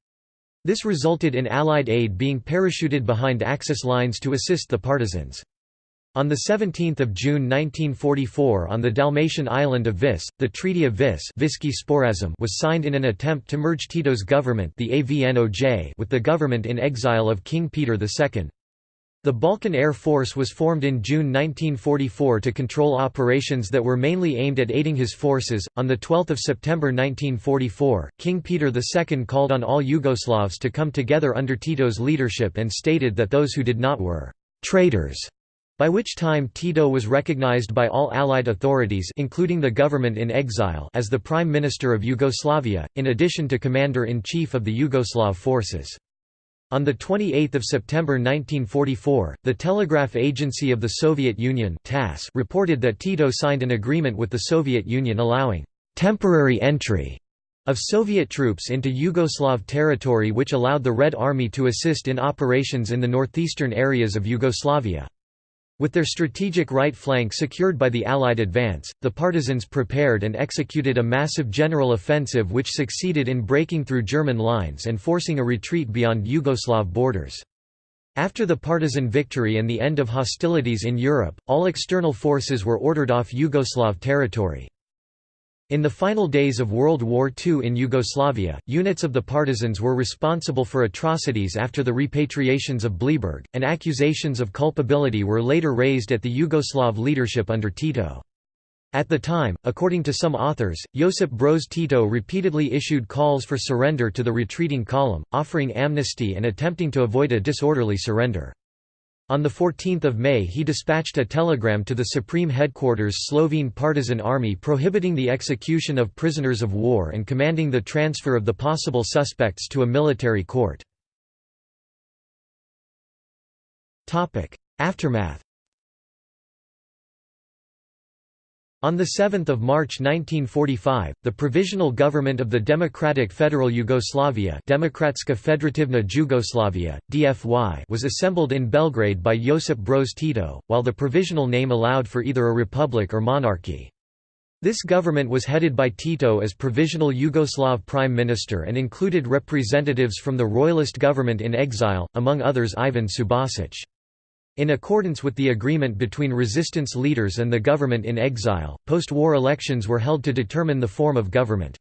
This resulted in Allied aid being parachuted behind Axis lines to assist the partisans. On 17 June 1944 on the Dalmatian island of Vis, the Treaty of Vis was signed in an attempt to merge Tito's government the AVNOJ with the government in exile of King Peter II. The Balkan Air Force was formed in June 1944 to control operations that were mainly aimed at aiding his forces. On the 12th of September 1944, King Peter II called on all Yugoslavs to come together under Tito's leadership and stated that those who did not were traitors by which time Tito was recognized by all Allied authorities including the government in exile as the Prime Minister of Yugoslavia, in addition to Commander-in-Chief of the Yugoslav forces. On 28 September 1944, the Telegraph Agency of the Soviet Union TASS reported that Tito signed an agreement with the Soviet Union allowing «temporary entry» of Soviet troops into Yugoslav territory which allowed the Red Army to assist in operations in the northeastern areas of Yugoslavia. With their strategic right flank secured by the Allied advance, the partisans prepared and executed a massive general offensive which succeeded in breaking through German lines and forcing a retreat beyond Yugoslav borders. After the partisan victory and the end of hostilities in Europe, all external forces were ordered off Yugoslav territory. In the final days of World War II in Yugoslavia, units of the partisans were responsible for atrocities after the repatriations of Bleiburg, and accusations of culpability were later raised at the Yugoslav leadership under Tito. At the time, according to some authors, Josip Broz Tito repeatedly issued calls for surrender to the retreating column, offering amnesty and attempting to avoid a disorderly surrender. On 14 May he dispatched a telegram to the Supreme Headquarters Slovene Partisan Army prohibiting the execution of prisoners of war and commanding the transfer of the possible suspects to a military court. Aftermath On 7 March 1945, the Provisional Government of the Democratic Federal Yugoslavia Demokratska Federativna Jugoslavia, DFY was assembled in Belgrade by Josip Broz Tito, while the provisional name allowed for either a republic or monarchy. This government was headed by Tito as Provisional Yugoslav Prime Minister and included representatives from the Royalist government in exile, among others Ivan Subasic. In accordance with the agreement between resistance leaders and the government in exile, post-war elections were held to determine the form of government.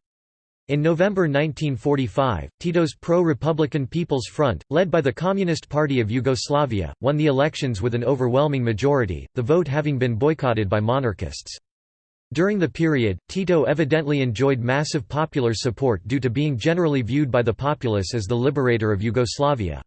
In November 1945, Tito's pro-Republican People's Front, led by the Communist Party of Yugoslavia, won the elections with an overwhelming majority, the vote having been boycotted by monarchists. During the period, Tito evidently enjoyed massive popular support due to being generally viewed by the populace as the liberator of Yugoslavia.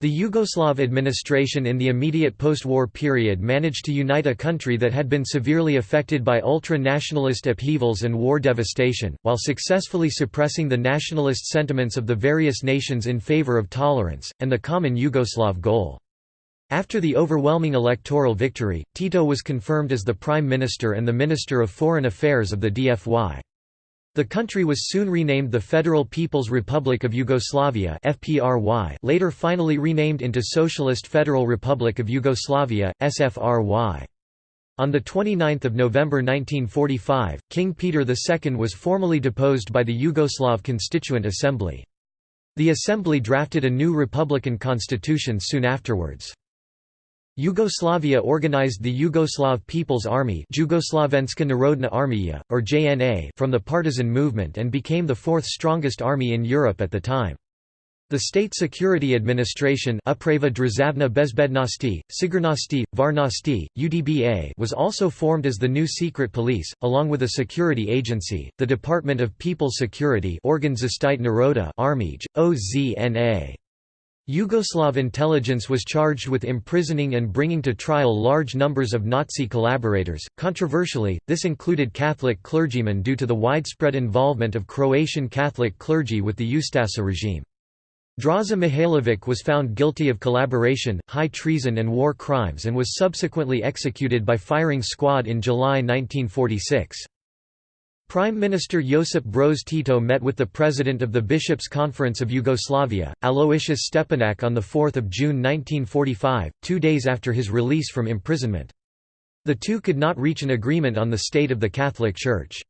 The Yugoslav administration in the immediate post-war period managed to unite a country that had been severely affected by ultra-nationalist upheavals and war devastation, while successfully suppressing the nationalist sentiments of the various nations in favor of tolerance, and the common Yugoslav goal. After the overwhelming electoral victory, Tito was confirmed as the Prime Minister and the Minister of Foreign Affairs of the DFY. The country was soon renamed the Federal People's Republic of Yugoslavia FPRY, later finally renamed into Socialist Federal Republic of Yugoslavia, SFRY. On 29 November 1945, King Peter II was formally deposed by the Yugoslav Constituent Assembly. The assembly drafted a new republican constitution soon afterwards. Yugoslavia organized the Yugoslav People's Army Jugoslovenska Narodna Armija, or JNA from the partisan movement and became the fourth strongest army in Europe at the time. The State Security Administration Uprava Bezbednosti, Sigurnosti, Varnosti, UDBA was also formed as the new secret police, along with a security agency, the Department of People's Security Naroda Armij, OZNA. Yugoslav intelligence was charged with imprisoning and bringing to trial large numbers of Nazi collaborators. Controversially, this included Catholic clergymen due to the widespread involvement of Croatian Catholic clergy with the Ustaša regime. Draza Mihailovic was found guilty of collaboration, high treason and war crimes and was subsequently executed by firing squad in July 1946. Prime Minister Josip Broz Tito met with the President of the Bishops' Conference of Yugoslavia, Aloysius Stepinac on 4 June 1945, two days after his release from imprisonment. The two could not reach an agreement on the state of the Catholic Church.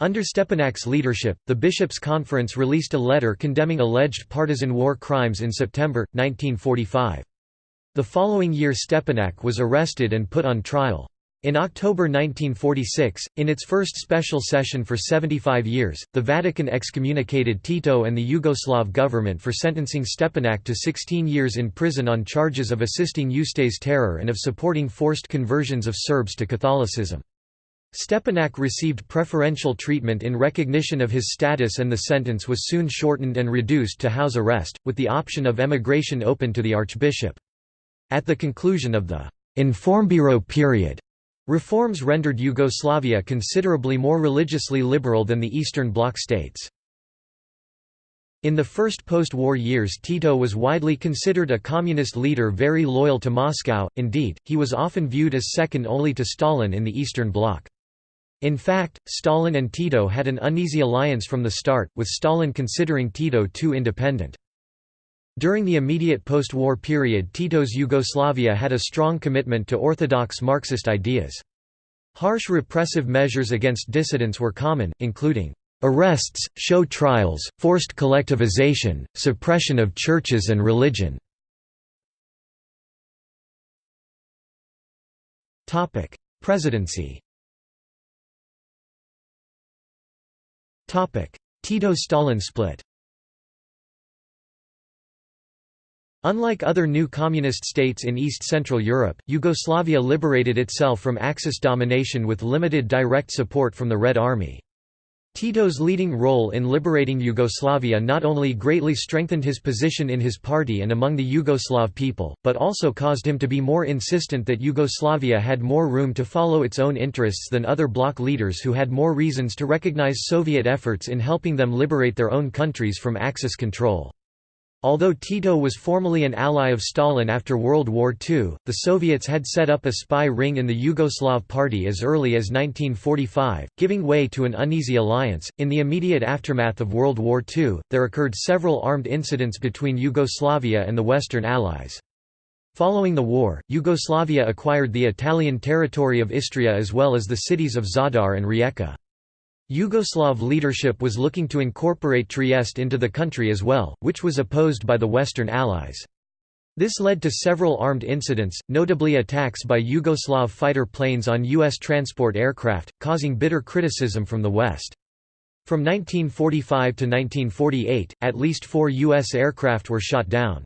Under Stepinac's leadership, the Bishops' Conference released a letter condemning alleged partisan war crimes in September, 1945. The following year Stepinac was arrested and put on trial. In October 1946, in its first special session for 75 years, the Vatican excommunicated Tito and the Yugoslav government for sentencing Stepinac to 16 years in prison on charges of assisting Ustaše terror and of supporting forced conversions of Serbs to Catholicism. Stepinac received preferential treatment in recognition of his status and the sentence was soon shortened and reduced to house arrest, with the option of emigration open to the archbishop. At the conclusion of the Informbiro period, Reforms rendered Yugoslavia considerably more religiously liberal than the Eastern Bloc states. In the first post-war years Tito was widely considered a communist leader very loyal to Moscow, indeed, he was often viewed as second only to Stalin in the Eastern Bloc. In fact, Stalin and Tito had an uneasy alliance from the start, with Stalin considering Tito too independent. During the immediate post-war period Tito's Yugoslavia had a strong commitment to orthodox Marxist ideas. Harsh repressive measures against dissidents were common, including arrests, show trials, forced collectivization, suppression of churches and religion. Presidency Tito-Stalin split Unlike other new communist states in East-Central Europe, Yugoslavia liberated itself from Axis domination with limited direct support from the Red Army. Tito's leading role in liberating Yugoslavia not only greatly strengthened his position in his party and among the Yugoslav people, but also caused him to be more insistent that Yugoslavia had more room to follow its own interests than other bloc leaders who had more reasons to recognize Soviet efforts in helping them liberate their own countries from Axis control. Although Tito was formally an ally of Stalin after World War II, the Soviets had set up a spy ring in the Yugoslav Party as early as 1945, giving way to an uneasy alliance. In the immediate aftermath of World War II, there occurred several armed incidents between Yugoslavia and the Western Allies. Following the war, Yugoslavia acquired the Italian territory of Istria as well as the cities of Zadar and Rijeka. Yugoslav leadership was looking to incorporate Trieste into the country as well, which was opposed by the Western Allies. This led to several armed incidents, notably attacks by Yugoslav fighter planes on U.S. transport aircraft, causing bitter criticism from the West. From 1945 to 1948, at least four U.S. aircraft were shot down.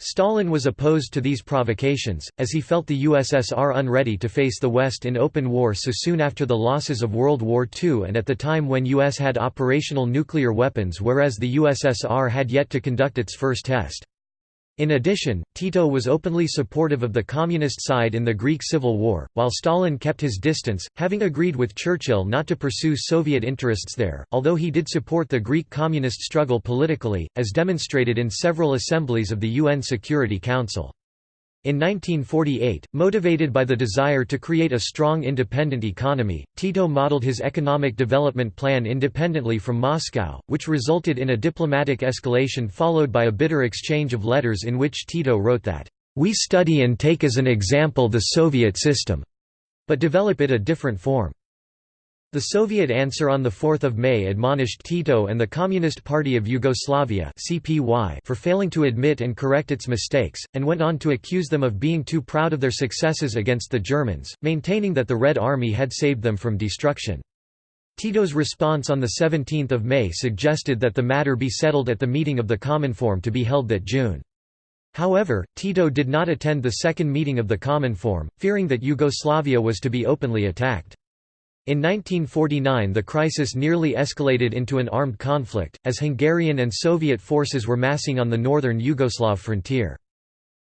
Stalin was opposed to these provocations, as he felt the USSR unready to face the West in open war so soon after the losses of World War II and at the time when US had operational nuclear weapons whereas the USSR had yet to conduct its first test. In addition, Tito was openly supportive of the communist side in the Greek Civil War, while Stalin kept his distance, having agreed with Churchill not to pursue Soviet interests there, although he did support the Greek communist struggle politically, as demonstrated in several assemblies of the UN Security Council. In 1948, motivated by the desire to create a strong independent economy, Tito modeled his economic development plan independently from Moscow, which resulted in a diplomatic escalation followed by a bitter exchange of letters in which Tito wrote that, "...we study and take as an example the Soviet system," but develop it a different form. The Soviet answer on 4 May admonished Tito and the Communist Party of Yugoslavia for failing to admit and correct its mistakes, and went on to accuse them of being too proud of their successes against the Germans, maintaining that the Red Army had saved them from destruction. Tito's response on 17 May suggested that the matter be settled at the meeting of the Cominform to be held that June. However, Tito did not attend the second meeting of the Cominform, fearing that Yugoslavia was to be openly attacked. In 1949 the crisis nearly escalated into an armed conflict, as Hungarian and Soviet forces were massing on the northern Yugoslav frontier.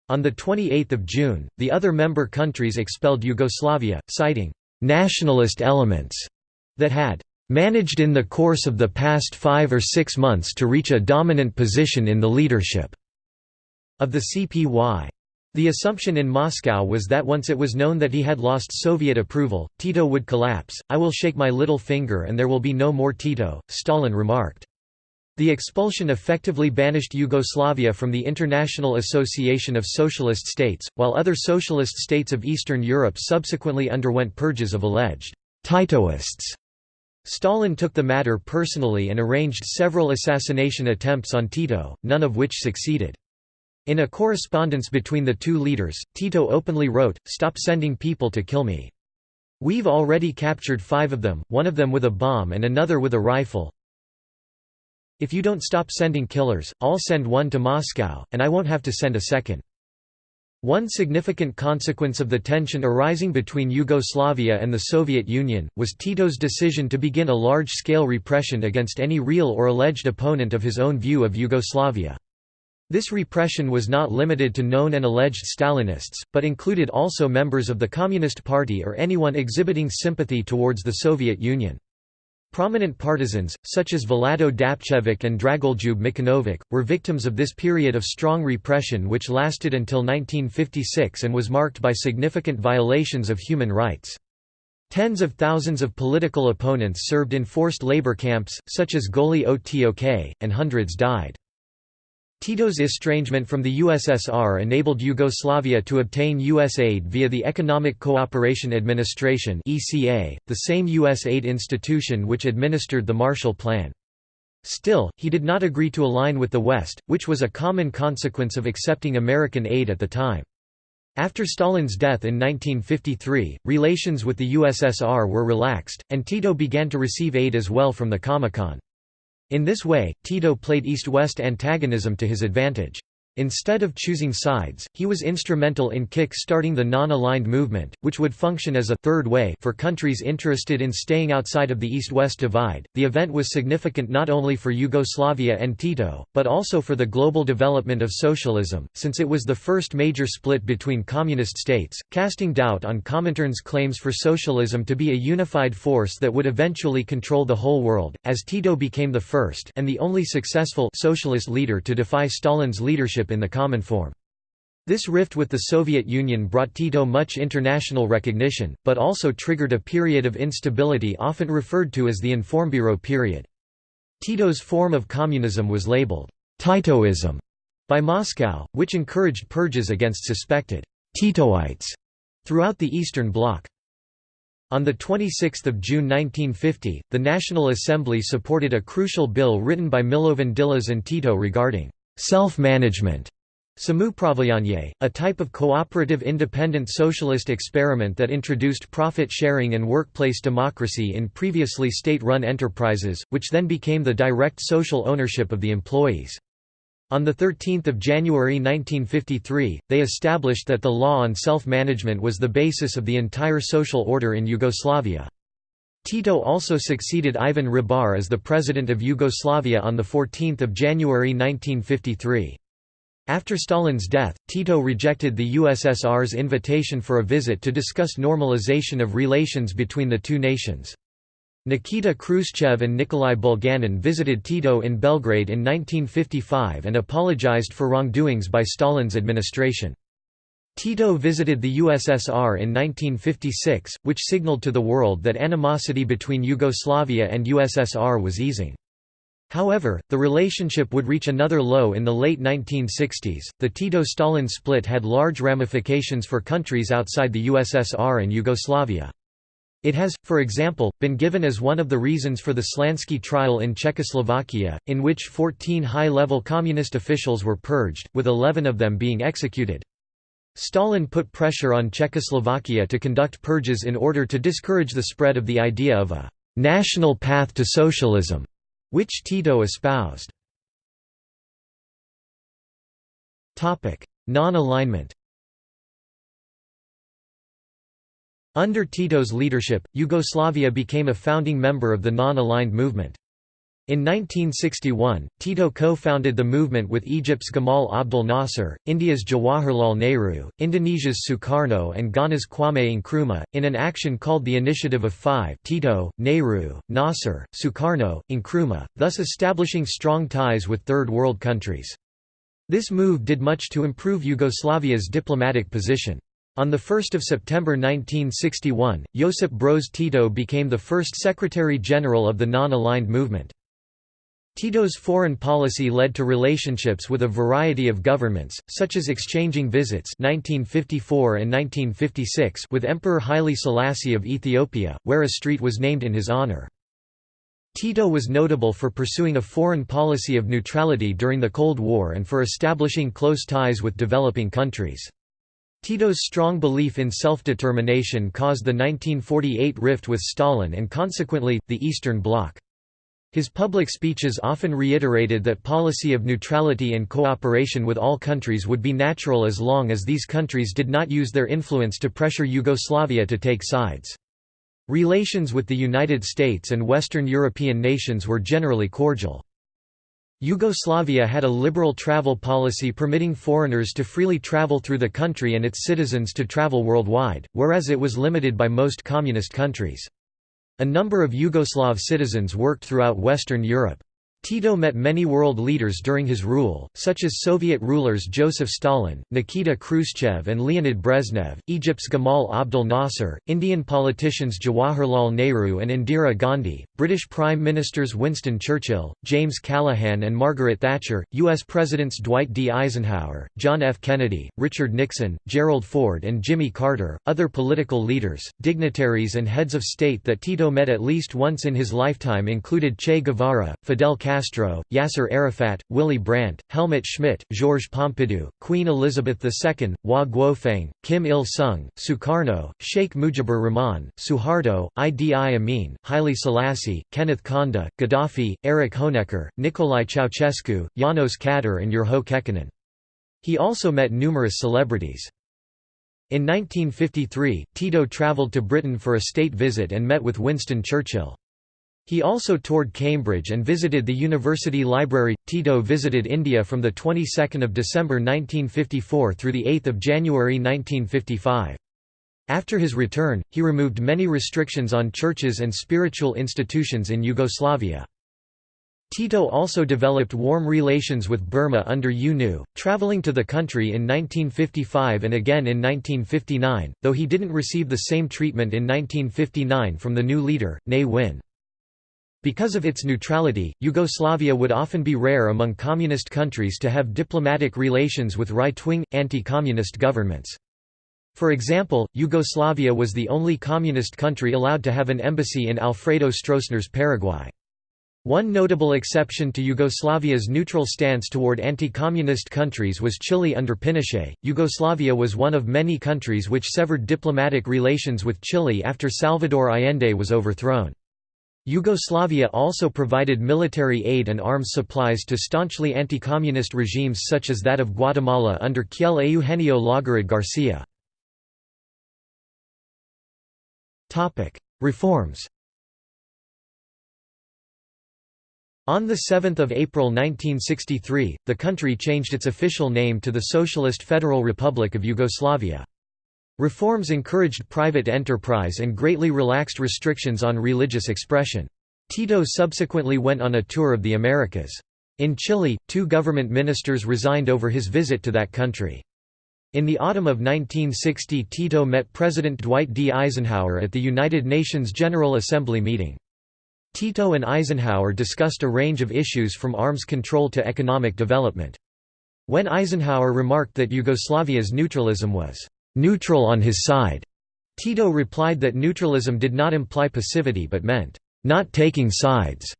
On 28 June, the other member countries expelled Yugoslavia, citing «nationalist elements» that had «managed in the course of the past five or six months to reach a dominant position in the leadership» of the CPY. The assumption in Moscow was that once it was known that he had lost Soviet approval, Tito would collapse. I will shake my little finger and there will be no more Tito, Stalin remarked. The expulsion effectively banished Yugoslavia from the International Association of Socialist States, while other socialist states of Eastern Europe subsequently underwent purges of alleged Titoists. Stalin took the matter personally and arranged several assassination attempts on Tito, none of which succeeded. In a correspondence between the two leaders, Tito openly wrote, Stop sending people to kill me. We've already captured five of them, one of them with a bomb and another with a rifle. If you don't stop sending killers, I'll send one to Moscow, and I won't have to send a second. One significant consequence of the tension arising between Yugoslavia and the Soviet Union, was Tito's decision to begin a large-scale repression against any real or alleged opponent of his own view of Yugoslavia. This repression was not limited to known and alleged Stalinists, but included also members of the Communist Party or anyone exhibiting sympathy towards the Soviet Union. Prominent partisans, such as Vlado Dapčević and Dragoljub Mićunović, were victims of this period of strong repression which lasted until 1956 and was marked by significant violations of human rights. Tens of thousands of political opponents served in forced labor camps, such as Goli Otok, and hundreds died. Tito's estrangement from the USSR enabled Yugoslavia to obtain U.S. aid via the Economic Cooperation Administration the same U.S. aid institution which administered the Marshall Plan. Still, he did not agree to align with the West, which was a common consequence of accepting American aid at the time. After Stalin's death in 1953, relations with the USSR were relaxed, and Tito began to receive aid as well from the Comecon. In this way, Tito played East-West antagonism to his advantage. Instead of choosing sides, he was instrumental in kick-starting the non-aligned movement, which would function as a third way for countries interested in staying outside of the East-West divide. The event was significant not only for Yugoslavia and Tito, but also for the global development of socialism, since it was the first major split between communist states, casting doubt on Comintern's claims for socialism to be a unified force that would eventually control the whole world, as Tito became the first and the only successful socialist leader to defy Stalin's leadership in the common form. This rift with the Soviet Union brought Tito much international recognition, but also triggered a period of instability often referred to as the Informbüro period. Tito's form of communism was labeled Titoism by Moscow, which encouraged purges against suspected Titoites throughout the Eastern Bloc. On 26 June 1950, the National Assembly supported a crucial bill written by Milovan Đilas and Tito regarding Self-management Samoupravljanje, a type of cooperative independent socialist experiment that introduced profit sharing and workplace democracy in previously state-run enterprises, which then became the direct social ownership of the employees. On 13 January 1953, they established that the law on self-management was the basis of the entire social order in Yugoslavia. Tito also succeeded Ivan Ribar as the president of Yugoslavia on 14 January 1953. After Stalin's death, Tito rejected the USSR's invitation for a visit to discuss normalization of relations between the two nations. Nikita Khrushchev and Nikolai Bulganin visited Tito in Belgrade in 1955 and apologized for wrongdoings by Stalin's administration. Tito visited the USSR in 1956, which signaled to the world that animosity between Yugoslavia and USSR was easing. However, the relationship would reach another low in the late 1960s. The Tito Stalin split had large ramifications for countries outside the USSR and Yugoslavia. It has, for example, been given as one of the reasons for the Slansky trial in Czechoslovakia, in which 14 high-level communist officials were purged, with 11 of them being executed. Stalin put pressure on Czechoslovakia to conduct purges in order to discourage the spread of the idea of a «national path to socialism» which Tito espoused. Non-alignment Under Tito's leadership, Yugoslavia became a founding member of the non-aligned movement. In 1961, Tito co-founded the movement with Egypt's Gamal Abdel Nasser, India's Jawaharlal Nehru, Indonesia's Sukarno and Ghana's Kwame Nkrumah, in an action called the Initiative of Five Tito, Nehru, Nasser, Sukarno, Nkrumah, thus establishing strong ties with Third World countries. This move did much to improve Yugoslavia's diplomatic position. On 1 September 1961, Josip Broz Tito became the first Secretary-General of the non-aligned movement. Tito's foreign policy led to relationships with a variety of governments, such as exchanging visits 1954 and 1956 with Emperor Haile Selassie of Ethiopia, where a street was named in his honor. Tito was notable for pursuing a foreign policy of neutrality during the Cold War and for establishing close ties with developing countries. Tito's strong belief in self-determination caused the 1948 rift with Stalin and consequently, the Eastern Bloc. His public speeches often reiterated that policy of neutrality and cooperation with all countries would be natural as long as these countries did not use their influence to pressure Yugoslavia to take sides. Relations with the United States and Western European nations were generally cordial. Yugoslavia had a liberal travel policy permitting foreigners to freely travel through the country and its citizens to travel worldwide, whereas it was limited by most communist countries. A number of Yugoslav citizens worked throughout Western Europe. Tito met many world leaders during his rule, such as Soviet rulers Joseph Stalin, Nikita Khrushchev and Leonid Brezhnev, Egypt's Gamal Abdel Nasser, Indian politicians Jawaharlal Nehru and Indira Gandhi, British Prime Ministers Winston Churchill, James Callaghan and Margaret Thatcher, U.S. Presidents Dwight D. Eisenhower, John F. Kennedy, Richard Nixon, Gerald Ford and Jimmy Carter, other political leaders, dignitaries and heads of state that Tito met at least once in his lifetime included Che Guevara, Fidel Castro, Yasser Arafat, Willy Brandt, Helmut Schmidt, Georges Pompidou, Queen Elizabeth II, Hua Guofeng, Kim Il-sung, Sukarno, Sheikh Mujibur Rahman, Suharto, Idi Amin, Haile Selassie, Kenneth Kaunda, Gaddafi, Erich Honecker, Nikolai Ceausescu, Janos Kadar and Urho Kekkonen. He also met numerous celebrities. In 1953, Tito travelled to Britain for a state visit and met with Winston Churchill. He also toured Cambridge and visited the University Library. Tito visited India from the 22nd of December 1954 through the 8th of January 1955. After his return, he removed many restrictions on churches and spiritual institutions in Yugoslavia. Tito also developed warm relations with Burma under U Nu, traveling to the country in 1955 and again in 1959, though he didn't receive the same treatment in 1959 from the new leader, Ne Win. Because of its neutrality, Yugoslavia would often be rare among communist countries to have diplomatic relations with right-wing, anti-communist governments. For example, Yugoslavia was the only communist country allowed to have an embassy in Alfredo Stroessner's Paraguay. One notable exception to Yugoslavia's neutral stance toward anti-communist countries was Chile under Pinochet. Yugoslavia was one of many countries which severed diplomatic relations with Chile after Salvador Allende was overthrown. Yugoslavia also provided military aid and arms supplies to staunchly anti-communist regimes such as that of Guatemala under Kjell Eugenio Laugerud Garcia. Reforms On 7 April 1963, the country changed its official name to the Socialist Federal Republic of Yugoslavia. Reforms encouraged private enterprise and greatly relaxed restrictions on religious expression. Tito subsequently went on a tour of the Americas. In Chile, two government ministers resigned over his visit to that country. In the autumn of 1960 Tito met President Dwight D. Eisenhower at the United Nations General Assembly meeting. Tito and Eisenhower discussed a range of issues from arms control to economic development. When Eisenhower remarked that Yugoslavia's neutralism was neutral on his side. Tito replied that neutralism did not imply passivity but meant, not taking sides.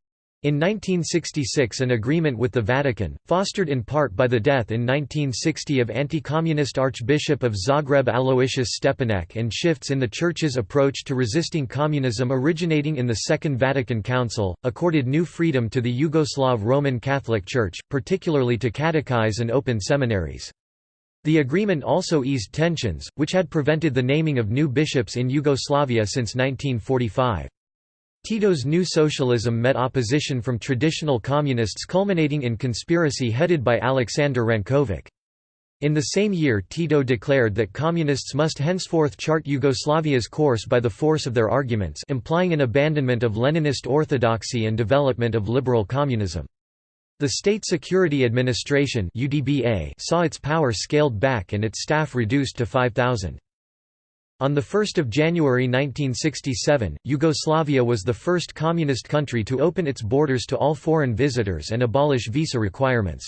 In 1966 an agreement with the Vatican, fostered in part by the death in 1960 of anti-communist Archbishop of Zagreb Aloysius Stepinac and shifts in the Church's approach to resisting communism originating in the Second Vatican Council, accorded new freedom to the Yugoslav Roman Catholic Church, particularly to catechize and open seminaries. The agreement also eased tensions, which had prevented the naming of new bishops in Yugoslavia since 1945. Tito's new socialism met opposition from traditional communists culminating in conspiracy headed by Aleksandar Rankovic. In the same year Tito declared that communists must henceforth chart Yugoslavia's course by the force of their arguments implying an abandonment of Leninist orthodoxy and development of liberal communism. The State Security Administration saw its power scaled back and its staff reduced to 5,000. On 1 January 1967, Yugoslavia was the first communist country to open its borders to all foreign visitors and abolish visa requirements.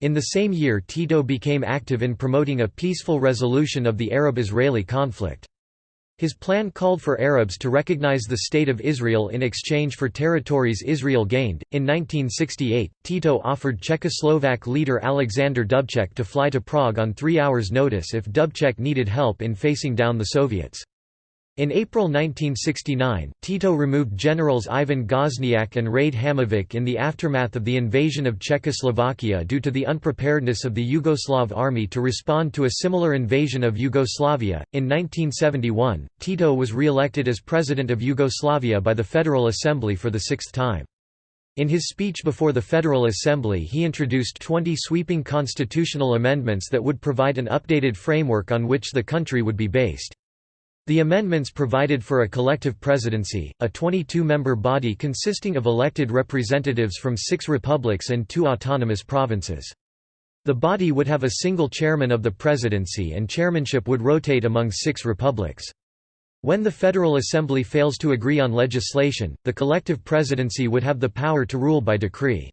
In the same year Tito became active in promoting a peaceful resolution of the Arab-Israeli conflict. His plan called for Arabs to recognize the State of Israel in exchange for territories Israel gained. In 1968, Tito offered Czechoslovak leader Alexander Dubček to fly to Prague on three hours' notice if Dubček needed help in facing down the Soviets. In April 1969, Tito removed generals Ivan Gošnjak and Rade Hamovic in the aftermath of the invasion of Czechoslovakia due to the unpreparedness of the Yugoslav army to respond to a similar invasion of Yugoslavia. In 1971, Tito was re-elected as President of Yugoslavia by the Federal Assembly for the sixth time. In his speech before the Federal Assembly he introduced 20 sweeping constitutional amendments that would provide an updated framework on which the country would be based. The amendments provided for a collective presidency, a 22-member body consisting of elected representatives from six republics and two autonomous provinces. The body would have a single chairman of the presidency and chairmanship would rotate among six republics. When the Federal Assembly fails to agree on legislation, the collective presidency would have the power to rule by decree.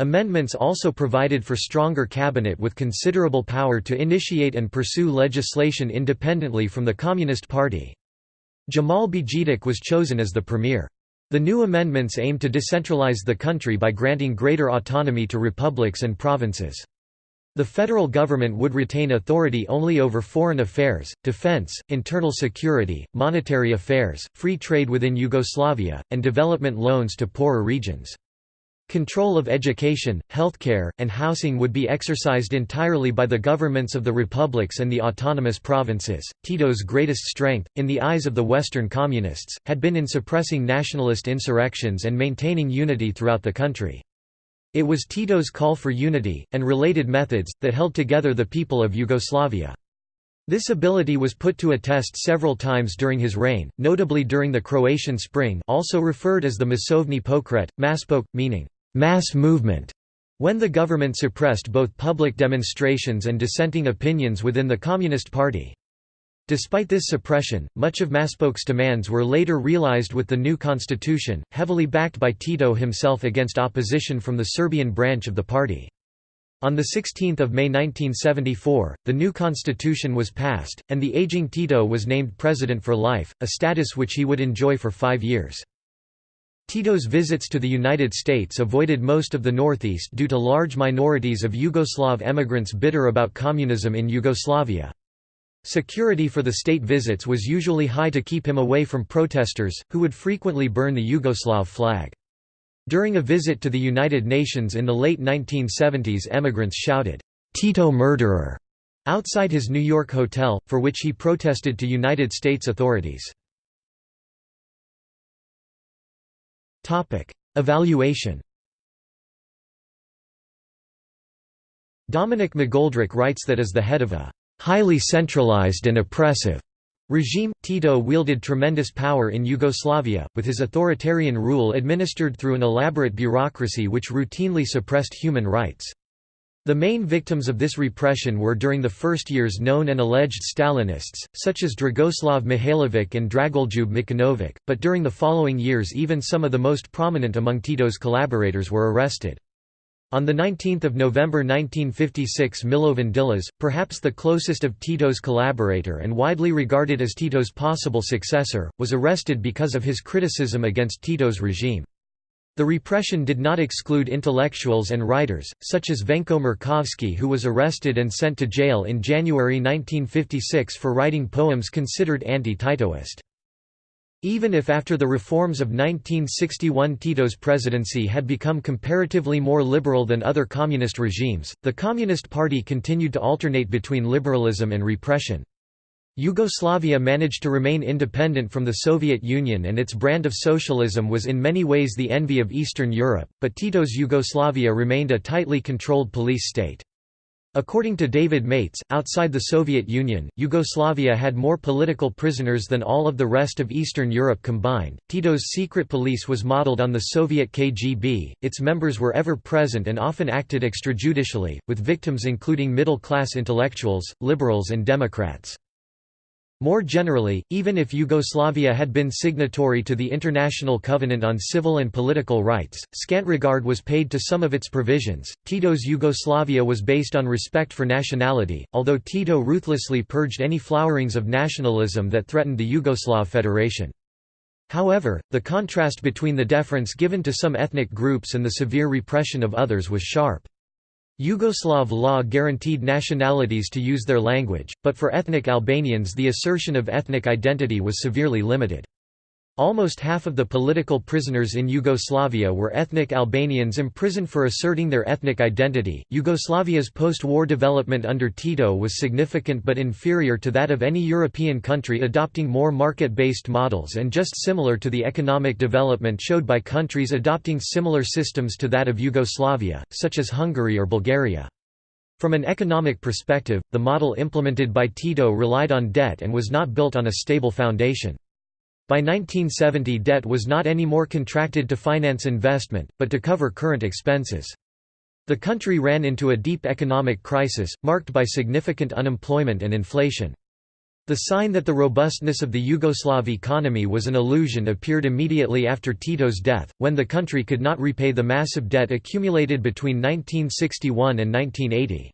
Amendments also provided for stronger cabinet with considerable power to initiate and pursue legislation independently from the Communist Party. Džemal Bijedić was chosen as the premier. The new amendments aimed to decentralize the country by granting greater autonomy to republics and provinces. The federal government would retain authority only over foreign affairs, defense, internal security, monetary affairs, free trade within Yugoslavia, and development loans to poorer regions. Control of education, healthcare, and housing would be exercised entirely by the governments of the republics and the autonomous provinces. Tito's greatest strength, in the eyes of the Western Communists, had been in suppressing nationalist insurrections and maintaining unity throughout the country. It was Tito's call for unity, and related methods, that held together the people of Yugoslavia. This ability was put to a test several times during his reign, notably during the Croatian Spring also referred as the Masovni Pokret, Maspok, meaning mass movement when the government suppressed both public demonstrations and dissenting opinions within the Communist Party. Despite this suppression, much of Maspok's demands were later realized with the new constitution, heavily backed by Tito himself against opposition from the Serbian branch of the party. On 16 May 1974, the new constitution was passed, and the aging Tito was named president for life, a status which he would enjoy for five years. Tito's visits to the United States avoided most of the Northeast due to large minorities of Yugoslav emigrants bitter about communism in Yugoslavia. Security for the state visits was usually high to keep him away from protesters, who would frequently burn the Yugoslav flag. During a visit to the United Nations in the late 1970s emigrants shouted, "'Tito murderer' outside his New York hotel, for which he protested to United States authorities. Topic: Evaluation. Dominic McGoldrick writes that as the head of a highly centralized and oppressive regime, Tito wielded tremendous power in Yugoslavia, with his authoritarian rule administered through an elaborate bureaucracy which routinely suppressed human rights. The main victims of this repression were during the first years known and alleged Stalinists, such as Dragoslav Mihailovic and Dragoljub Mićunović, but during the following years even some of the most prominent among Tito's collaborators were arrested. On 19 November 1956 Milovan Đilas, perhaps the closest of Tito's collaborator and widely regarded as Tito's possible successor, was arrested because of his criticism against Tito's regime. The repression did not exclude intellectuals and writers, such as Venko Markovski who was arrested and sent to jail in January 1956 for writing poems considered anti-Titoist. Even if after the reforms of 1961 Tito's presidency had become comparatively more liberal than other communist regimes, the Communist Party continued to alternate between liberalism and repression. Yugoslavia managed to remain independent from the Soviet Union and its brand of socialism was in many ways the envy of Eastern Europe, but Tito's Yugoslavia remained a tightly controlled police state. According to David Matas, outside the Soviet Union, Yugoslavia had more political prisoners than all of the rest of Eastern Europe combined. Tito's secret police was modeled on the Soviet KGB, its members were ever present and often acted extrajudicially, with victims including middle class intellectuals, liberals, and Democrats. More generally, even if Yugoslavia had been signatory to the International Covenant on Civil and Political Rights, scant regard was paid to some of its provisions. Tito's Yugoslavia was based on respect for nationality, although Tito ruthlessly purged any flowerings of nationalism that threatened the Yugoslav Federation. However, the contrast between the deference given to some ethnic groups and the severe repression of others was sharp. Yugoslav law guaranteed nationalities to use their language, but for ethnic Albanians the assertion of ethnic identity was severely limited. Almost half of the political prisoners in Yugoslavia were ethnic Albanians imprisoned for asserting their ethnic identity. Yugoslavia's post war development under Tito was significant but inferior to that of any European country adopting more market based models and just similar to the economic development showed by countries adopting similar systems to that of Yugoslavia, such as Hungary or Bulgaria. From an economic perspective, the model implemented by Tito relied on debt and was not built on a stable foundation. By 1970 debt was not anymore contracted to finance investment, but to cover current expenses. The country ran into a deep economic crisis, marked by significant unemployment and inflation. The sign that the robustness of the Yugoslav economy was an illusion appeared immediately after Tito's death, when the country could not repay the massive debt accumulated between 1961 and 1980.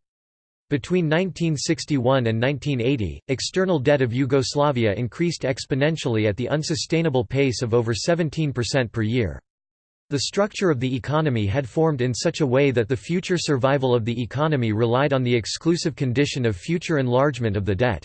Between 1961 and 1980, external debt of Yugoslavia increased exponentially at the unsustainable pace of over 17% per year. The structure of the economy had formed in such a way that the future survival of the economy relied on the exclusive condition of future enlargement of the debt.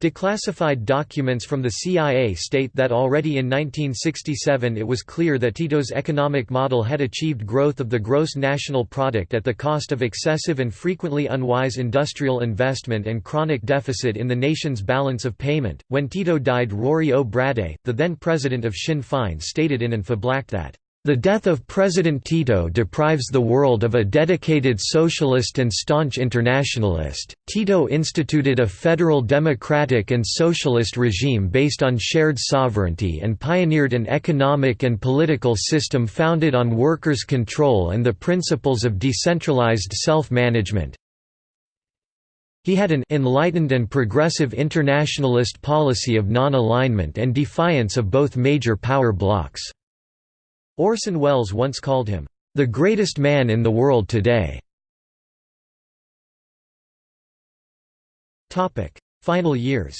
Declassified documents from the CIA state that already in 1967 it was clear that Tito's economic model had achieved growth of the gross national product at the cost of excessive and frequently unwise industrial investment and chronic deficit in the nation's balance of payment. When Tito died, Ruairí Ó Brádaigh, the then president of Sinn Féin, stated in An Phoblacht that the death of President Tito deprives the world of a dedicated socialist and staunch internationalist. Tito instituted a federal democratic and socialist regime based on shared sovereignty and pioneered an economic and political system founded on workers' control and the principles of decentralized self-management. He had an enlightened and progressive internationalist policy of non-alignment and defiance of both major power blocs. Orson Welles once called him, "...the greatest man in the world today." Final years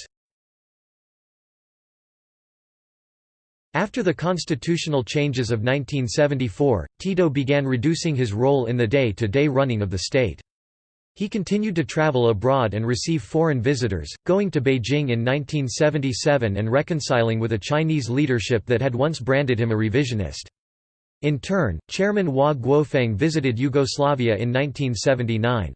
After the constitutional changes of 1974, Tito began reducing his role in the day-to-day -day running of the state. He continued to travel abroad and receive foreign visitors, going to Beijing in 1977 and reconciling with a Chinese leadership that had once branded him a revisionist. In turn, Chairman Hua Guofeng visited Yugoslavia in 1979.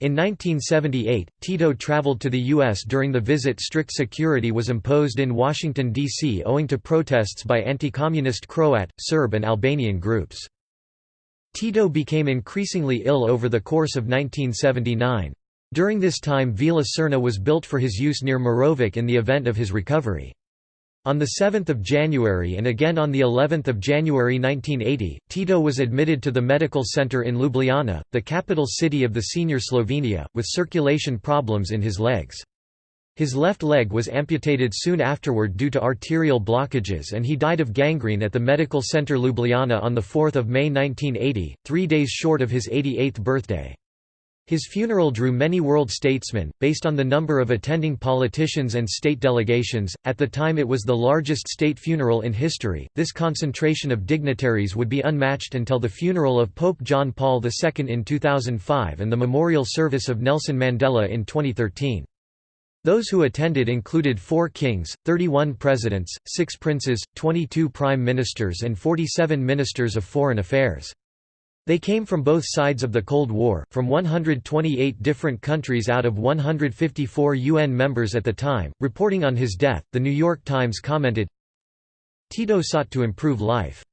In 1978, Tito traveled to the U.S. During the visit strict security was imposed in Washington, D.C. owing to protests by anti-communist Croat, Serb and Albanian groups. Tito became increasingly ill over the course of 1979. During this time Villa Srna was built for his use near Morović in the event of his recovery. On 7 January and again on of January 1980, Tito was admitted to the medical center in Ljubljana, the capital city of the senior Slovenia, with circulation problems in his legs. His left leg was amputated soon afterward due to arterial blockages and he died of gangrene at the medical center Ljubljana on 4 May 1980, three days short of his 88th birthday. His funeral drew many world statesmen, based on the number of attending politicians and state delegations. At the time, it was the largest state funeral in history. This concentration of dignitaries would be unmatched until the funeral of Pope John Paul II in 2005 and the memorial service of Nelson Mandela in 2013. Those who attended included four kings, 31 presidents, six princes, 22 prime ministers, and 47 ministers of foreign affairs. They came from both sides of the Cold War, from 128 different countries out of 154 UN members at the time. Reporting on his death, The New York Times commented Tito sought to improve life.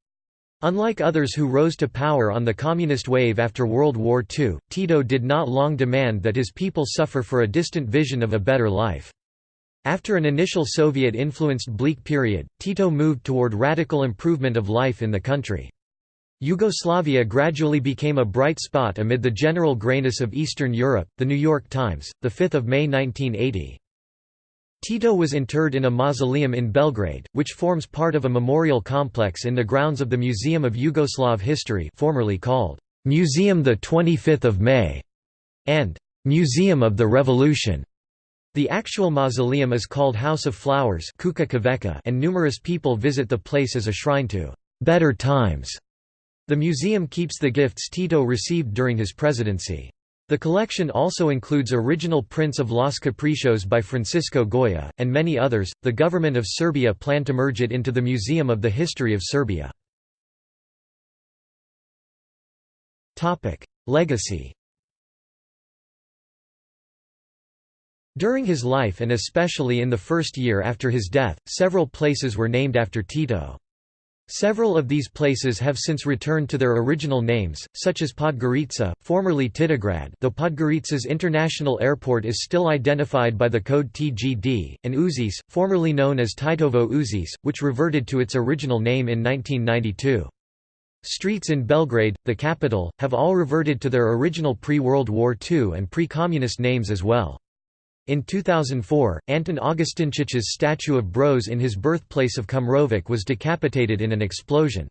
Unlike others who rose to power on the communist wave after World War II, Tito did not long demand that his people suffer for a distant vision of a better life. After an initial Soviet-influenced bleak period, Tito moved toward radical improvement of life in the country. Yugoslavia gradually became a bright spot amid the general grayness of Eastern Europe. The New York Times, the 5th of May 1980. Tito was interred in a mausoleum in Belgrade, which forms part of a memorial complex in the grounds of the Museum of Yugoslav History, formerly called Museum the 25th of May, and Museum of the Revolution. The actual mausoleum is called House of Flowers, and numerous people visit the place as a shrine to better times. The museum keeps the gifts Tito received during his presidency. The collection also includes original prints of Los Caprichos by Francisco Goya, and many others. The government of Serbia planned to merge it into the Museum of the History of Serbia. Legacy During his life and especially in the first year after his death, several places were named after Tito. Several of these places have since returned to their original names, such as Podgorica, formerly Titograd though Podgorica's international airport is still identified by the code TGD, and Užice, formerly known as Titovo Užice, which reverted to its original name in 1992. Streets in Belgrade, the capital, have all reverted to their original pre-World War II and pre-communist names as well. In 2004, Antun Augustinčić's statue of Broz in his birthplace of Kumrovec was decapitated in an explosion.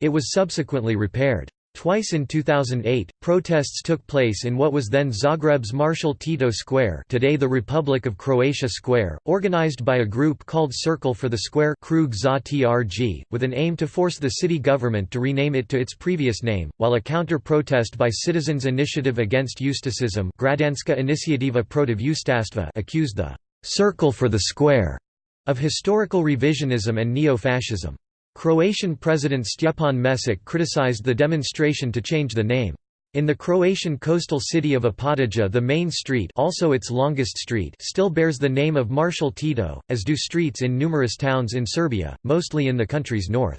It was subsequently repaired. Twice in 2008, protests took place in what was then Zagreb's Marshal Tito Square today the Republic of Croatia Square, organized by a group called Circle for the Square Krug za TRG, with an aim to force the city government to rename it to its previous name, while a counter-protest by Citizens Initiative Against Ustašism Građanska inicijativa protiv ustaštva accused the «Circle for the Square» of historical revisionism and neo-fascism. Croatian President Stjepan Mesić criticized the demonstration to change the name. In the Croatian coastal city of Opatija the main street also its longest street still bears the name of Marshal Tito, as do streets in numerous towns in Serbia, mostly in the country's north.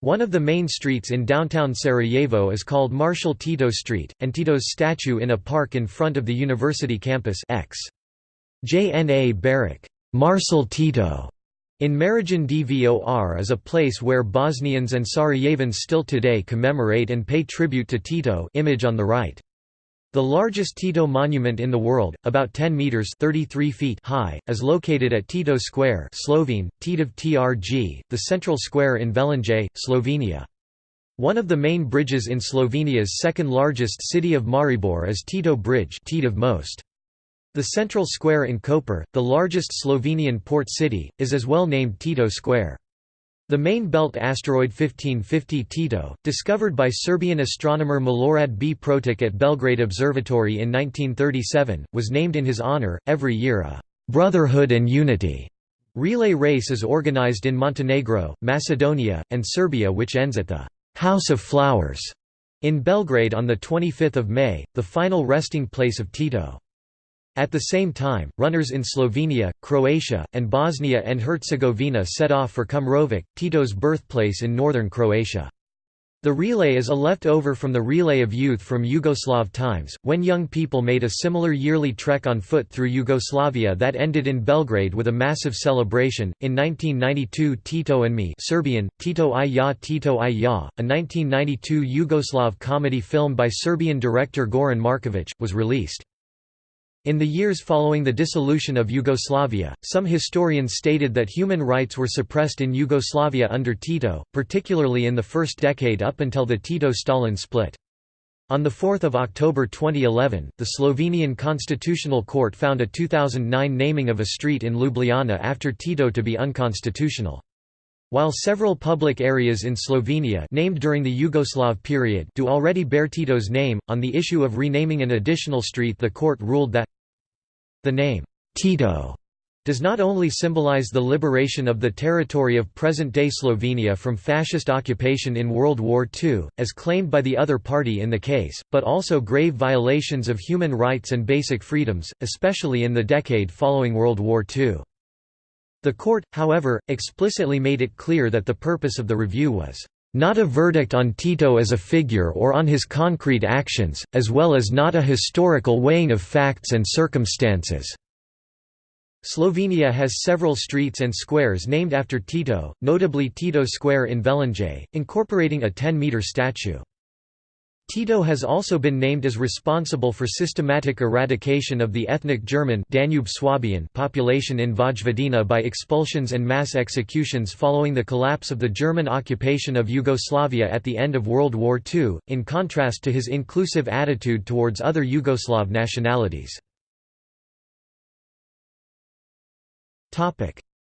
One of the main streets in downtown Sarajevo is called Marshal Tito Street, and Tito's statue in a park in front of the university campus X. JNA Barrack Marshal Tito in Marijin Dvor is a place where Bosnians and Sarajevans still today commemorate and pay tribute to Tito image on the right. The largest Tito monument in the world, about 10 meters (33 feet) high, is located at Tito Square, Slovene, Titov TRG, the central square in Velenje, Slovenia. One of the main bridges in Slovenia's second largest city of Maribor is Tito Bridge, Titov most. The central square in Koper, the largest Slovenian port city, is as well named Tito Square. The main belt asteroid 1550 Tito, discovered by Serbian astronomer Milorad B. Protic at Belgrade Observatory in 1937, was named in his honor. Every year a Brotherhood and Unity relay race is organized in Montenegro, Macedonia, and Serbia which ends at the House of Flowers in Belgrade on 25 May, the final resting place of Tito. At the same time, runners in Slovenia, Croatia, and Bosnia and Herzegovina set off for Kumrovec, Tito's birthplace in northern Croatia. The relay is a leftover from the relay of youth from Yugoslav times, when young people made a similar yearly trek on foot through Yugoslavia that ended in Belgrade with a massive celebration. In 1992, Tito and Me Serbian, Tito i ja Tito i ja, a 1992 Yugoslav comedy film by Serbian director Goran Markovic, was released. In the years following the dissolution of Yugoslavia, some historians stated that human rights were suppressed in Yugoslavia under Tito, particularly in the first decade up until the Tito-Stalin split. On 4 October 2011, the Slovenian Constitutional Court found a 2009 naming of a street in Ljubljana after Tito to be unconstitutional. While several public areas in Slovenia named during the Yugoslav period do already bear Tito's name, on the issue of renaming an additional street the court ruled that the name, Tito, does not only symbolize the liberation of the territory of present-day Slovenia from fascist occupation in World War II, as claimed by the other party in the case, but also grave violations of human rights and basic freedoms, especially in the decade following World War II. The court, however, explicitly made it clear that the purpose of the review was not a verdict on Tito as a figure or on his concrete actions, as well as not a historical weighing of facts and circumstances." Slovenia has several streets and squares named after Tito, notably Tito Square in Velenje, incorporating a 10-metre statue. Tito has also been named as responsible for systematic eradication of the ethnic German Danube Swabian population in Vojvodina by expulsions and mass executions following the collapse of the German occupation of Yugoslavia at the end of World War II, in contrast to his inclusive attitude towards other Yugoslav nationalities.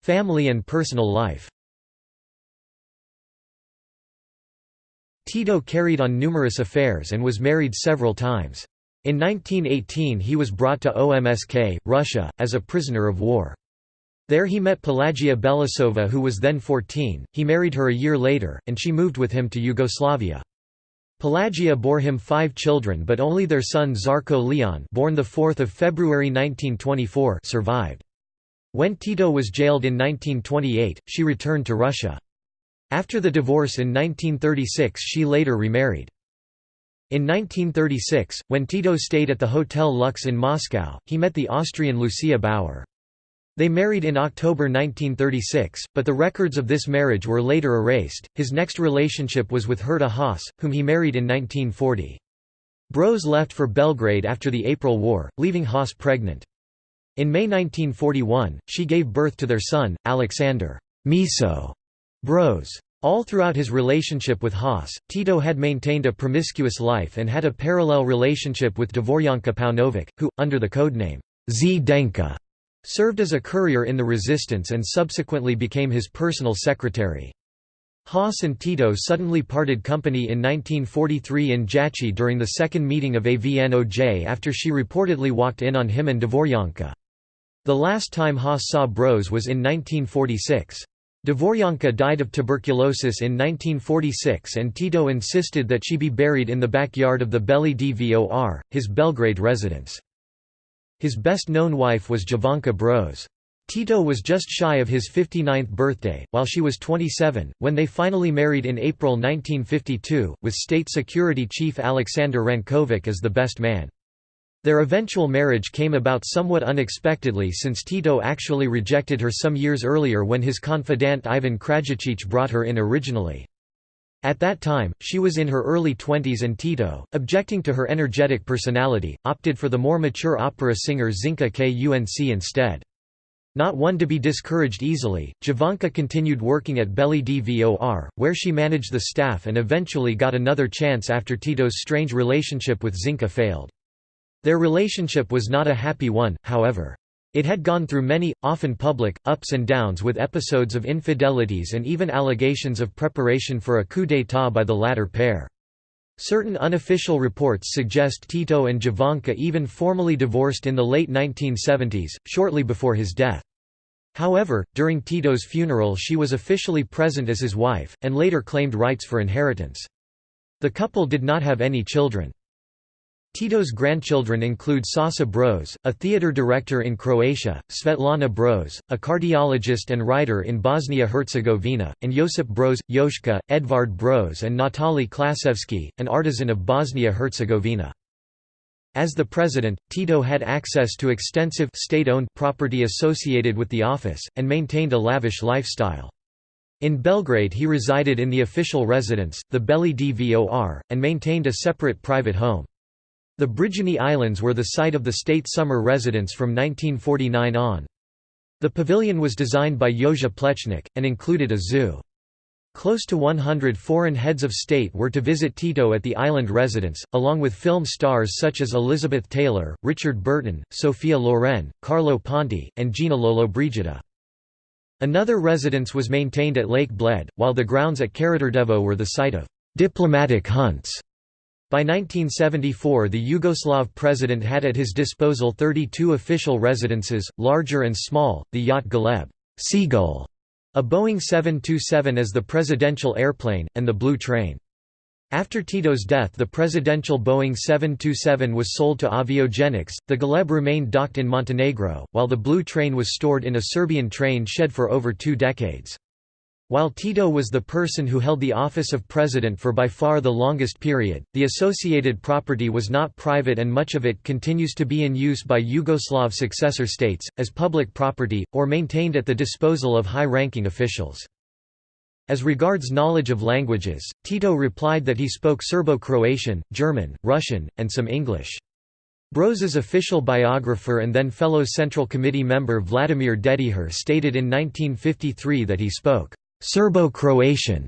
Family and personal life Tito carried on numerous affairs and was married several times. In 1918 he was brought to OMSK, Russia, as a prisoner of war. There he met Pelagia Belousova who was then 14, he married her a year later, and she moved with him to Yugoslavia. Pelagia bore him five children but only their son Zarko Leon born 4 February 1924 survived. When Tito was jailed in 1928, she returned to Russia. After the divorce in 1936 she later remarried. In 1936, when Tito stayed at the Hotel Lux in Moscow, he met the Austrian Lucia Bauer. They married in October 1936, but the records of this marriage were later erased. His next relationship was with Herta Haas, whom he married in 1940. Broz left for Belgrade after the April War, leaving Haas pregnant. In May 1941, she gave birth to their son, Alexander Miso Broz. All throughout his relationship with Haas, Tito had maintained a promiscuous life and had a parallel relationship with Davorjanka Paunovic, who, under the codename Zdenka, served as a courier in the resistance and subsequently became his personal secretary. Haas and Tito suddenly parted company in 1943 in Jajce during the second meeting of AVNOJ after she reportedly walked in on him and Davorjanka. The last time Haas saw Broz was in 1946. Davorjanka died of tuberculosis in 1946 and Tito insisted that she be buried in the backyard of the Beli Dvor, his Belgrade residence. His best-known wife was Jovanka Broz. Tito was just shy of his 59th birthday, while she was 27, when they finally married in April 1952, with State Security Chief Alexander Rankovic as the best man. Their eventual marriage came about somewhat unexpectedly since Tito actually rejected her some years earlier when his confidant Ivan Krajačić brought her in originally. At that time, she was in her early twenties and Tito, objecting to her energetic personality, opted for the more mature opera singer Zinka Kunc instead. Not one to be discouraged easily, Jovanka continued working at Beli Dvor, where she managed the staff and eventually got another chance after Tito's strange relationship with Zinka failed. Their relationship was not a happy one, however. It had gone through many, often public, ups and downs with episodes of infidelities and even allegations of preparation for a coup d'état by the latter pair. Certain unofficial reports suggest Tito and Jovanka even formally divorced in the late 1970s, shortly before his death. However, during Tito's funeral she was officially present as his wife, and later claimed rights for inheritance. The couple did not have any children. Tito's grandchildren include Sasa Broz, a theater director in Croatia, Svetlana Broz, a cardiologist and writer in Bosnia-Herzegovina, and Josip Broz, Joška, Edvard Broz and Natali Klasevski, an artisan of Bosnia-Herzegovina. As the president, Tito had access to extensive state-owned property associated with the office, and maintained a lavish lifestyle. In Belgrade he resided in the official residence, the Beli Dvor, and maintained a separate private home. The Brijuni Islands were the site of the state summer residence from 1949 on. The pavilion was designed by Jože Plečnik, and included a zoo. Close to 100 foreign heads of state were to visit Tito at the island residence, along with film stars such as Elizabeth Taylor, Richard Burton, Sophia Loren, Carlo Ponti, and Gina Lollobrigida. Another residence was maintained at Lake Bled, while the grounds at Karađorđevo were the site of «diplomatic hunts» By 1974 the Yugoslav president had at his disposal 32 official residences, larger and small, the yacht Galeb Seagull, a Boeing 727 as the presidential airplane, and the Blue Train. After Tito's death the presidential Boeing 727 was sold to Aviogenex, the Galeb remained docked in Montenegro, while the Blue Train was stored in a Serbian train shed for over two decades. While Tito was the person who held the office of president for by far the longest period, the associated property was not private and much of it continues to be in use by Yugoslav successor states, as public property, or maintained at the disposal of high-ranking officials. As regards knowledge of languages, Tito replied that he spoke Serbo-Croatian, German, Russian, and some English. Broz's official biographer and then fellow Central Committee member Vladimir Dedijer stated in 1953 that he spoke Serbo-Croatian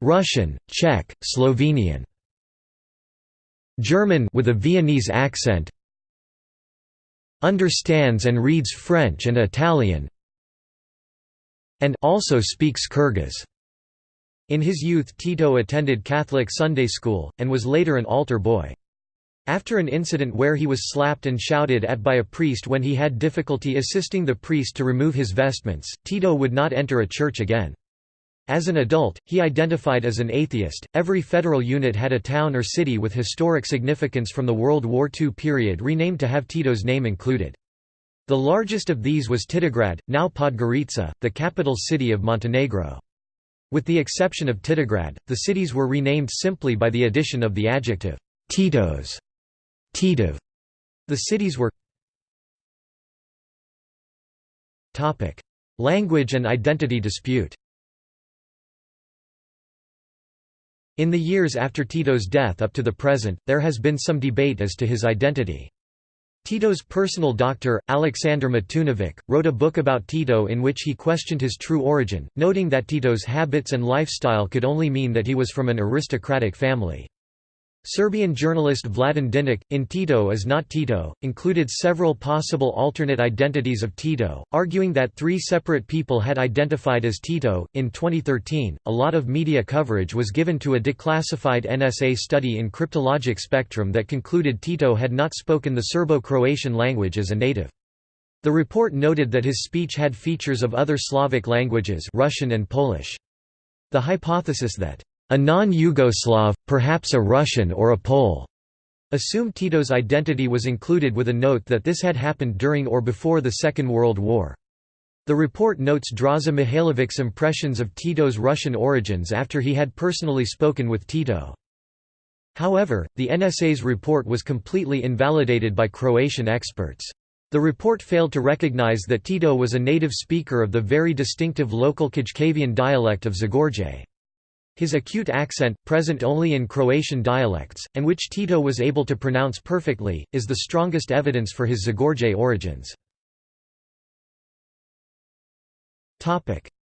Russian, Czech, Slovenian German with a Viennese accent understands and reads French and Italian and also speaks Kyrgyz. In his youth Tito attended Catholic Sunday school, and was later an altar boy. After an incident where he was slapped and shouted at by a priest when he had difficulty assisting the priest to remove his vestments, Tito would not enter a church again. As an adult, he identified as an atheist. Every federal unit had a town or city with historic significance from the World War II period renamed to have Tito's name included. The largest of these was Titograd, now Podgorica, the capital city of Montenegro. With the exception of Titograd, the cities were renamed simply by the addition of the adjective Titos Titov. The cities were Language and identity dispute In the years after Tito's death up to the present, there has been some debate as to his identity. Tito's personal doctor, Alexander Matunovic, wrote a book about Tito in which he questioned his true origin, noting that Tito's habits and lifestyle could only mean that he was from an aristocratic family. Serbian journalist Vladan Dinic, in Tito is not Tito, included several possible alternate identities of Tito, arguing that three separate people had identified as Tito. In 2013, a lot of media coverage was given to a declassified NSA study in cryptologic spectrum that concluded Tito had not spoken the Serbo-Croatian language as a native. The report noted that his speech had features of other Slavic languages Russian and Polish. The hypothesis that a non-Yugoslav, perhaps a Russian or a Pole, assumed Tito's identity was included with a note that this had happened during or before the Second World War. The report notes Draza Mihailovic's impressions of Tito's Russian origins after he had personally spoken with Tito. However, the NSA's report was completely invalidated by Croatian experts. The report failed to recognize that Tito was a native speaker of the very distinctive local Kajkavian dialect of Zagorje. His acute accent, present only in Croatian dialects, and which Tito was able to pronounce perfectly, is the strongest evidence for his Zagorje origins.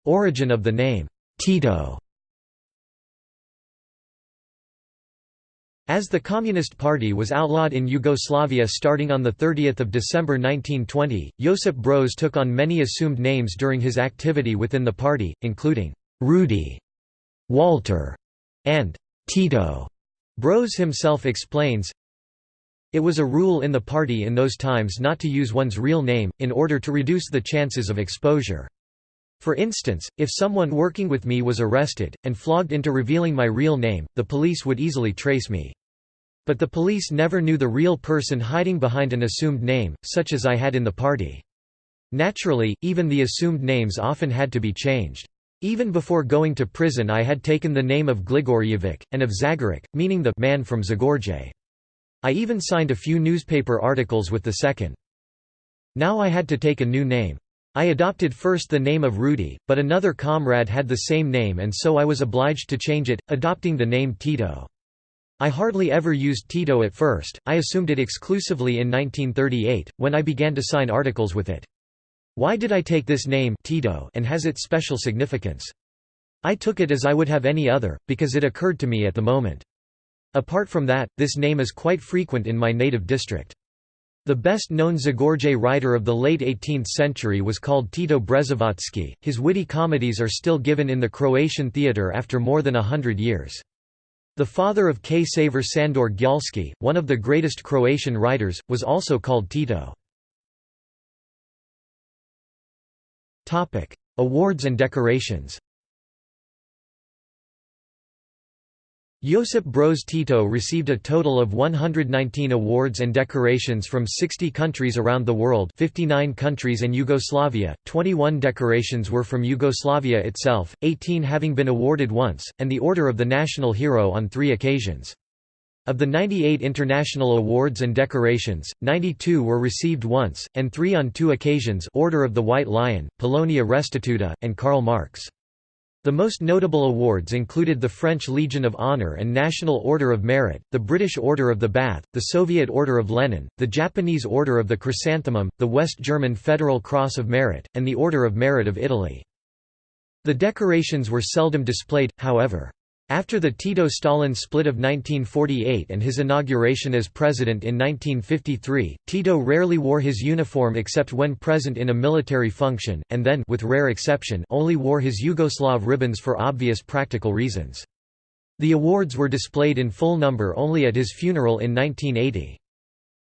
Origin of the name, Tito As the Communist Party was outlawed in Yugoslavia starting on 30 December 1920, Josip Broz took on many assumed names during his activity within the party, including Rudy Walter, and Tito. Broz himself explains, It was a rule in the party in those times not to use one's real name, in order to reduce the chances of exposure. For instance, if someone working with me was arrested, and flogged into revealing my real name, the police would easily trace me. But the police never knew the real person hiding behind an assumed name, such as I had in the party. Naturally, even the assumed names often had to be changed. Even before going to prison I had taken the name of Gligoryevic, and of Zagorac, meaning the man from Zagorje. I even signed a few newspaper articles with the second. Now I had to take a new name. I adopted first the name of Rudy, but another comrade had the same name and so I was obliged to change it, adopting the name Tito. I hardly ever used Tito at first, I assumed it exclusively in 1938, when I began to sign articles with it. Why did I take this name Tito and has it special significance? I took it as I would have any other, because it occurred to me at the moment. Apart from that, this name is quite frequent in my native district. The best-known Zagorje writer of the late 18th century was called Tito Brezovački. His witty comedies are still given in the Croatian theatre after more than a hundred years. The father of Ksaver Šandor Gjalski, one of the greatest Croatian writers, was also called Tito. Awards and decorations Josip Broz Tito received a total of 119 awards and decorations from 60 countries around the world 59 countries and Yugoslavia, 21 decorations were from Yugoslavia itself, 18 having been awarded once, and the Order of the National Hero on three occasions. Of the 98 international awards and decorations, 92 were received once, and three on two occasions Order of the White Lion, Polonia Restituta, and Karl Marx. The most notable awards included the French Legion of Honor and National Order of Merit, the British Order of the Bath, the Soviet Order of Lenin, the Japanese Order of the Chrysanthemum, the West German Federal Cross of Merit, and the Order of Merit of Italy. The decorations were seldom displayed, however. After the Tito-Stalin split of 1948 and his inauguration as president in 1953, Tito rarely wore his uniform except when present in a military function, and then with rare exception only wore his Yugoslav ribbons for obvious practical reasons. The awards were displayed in full number only at his funeral in 1980.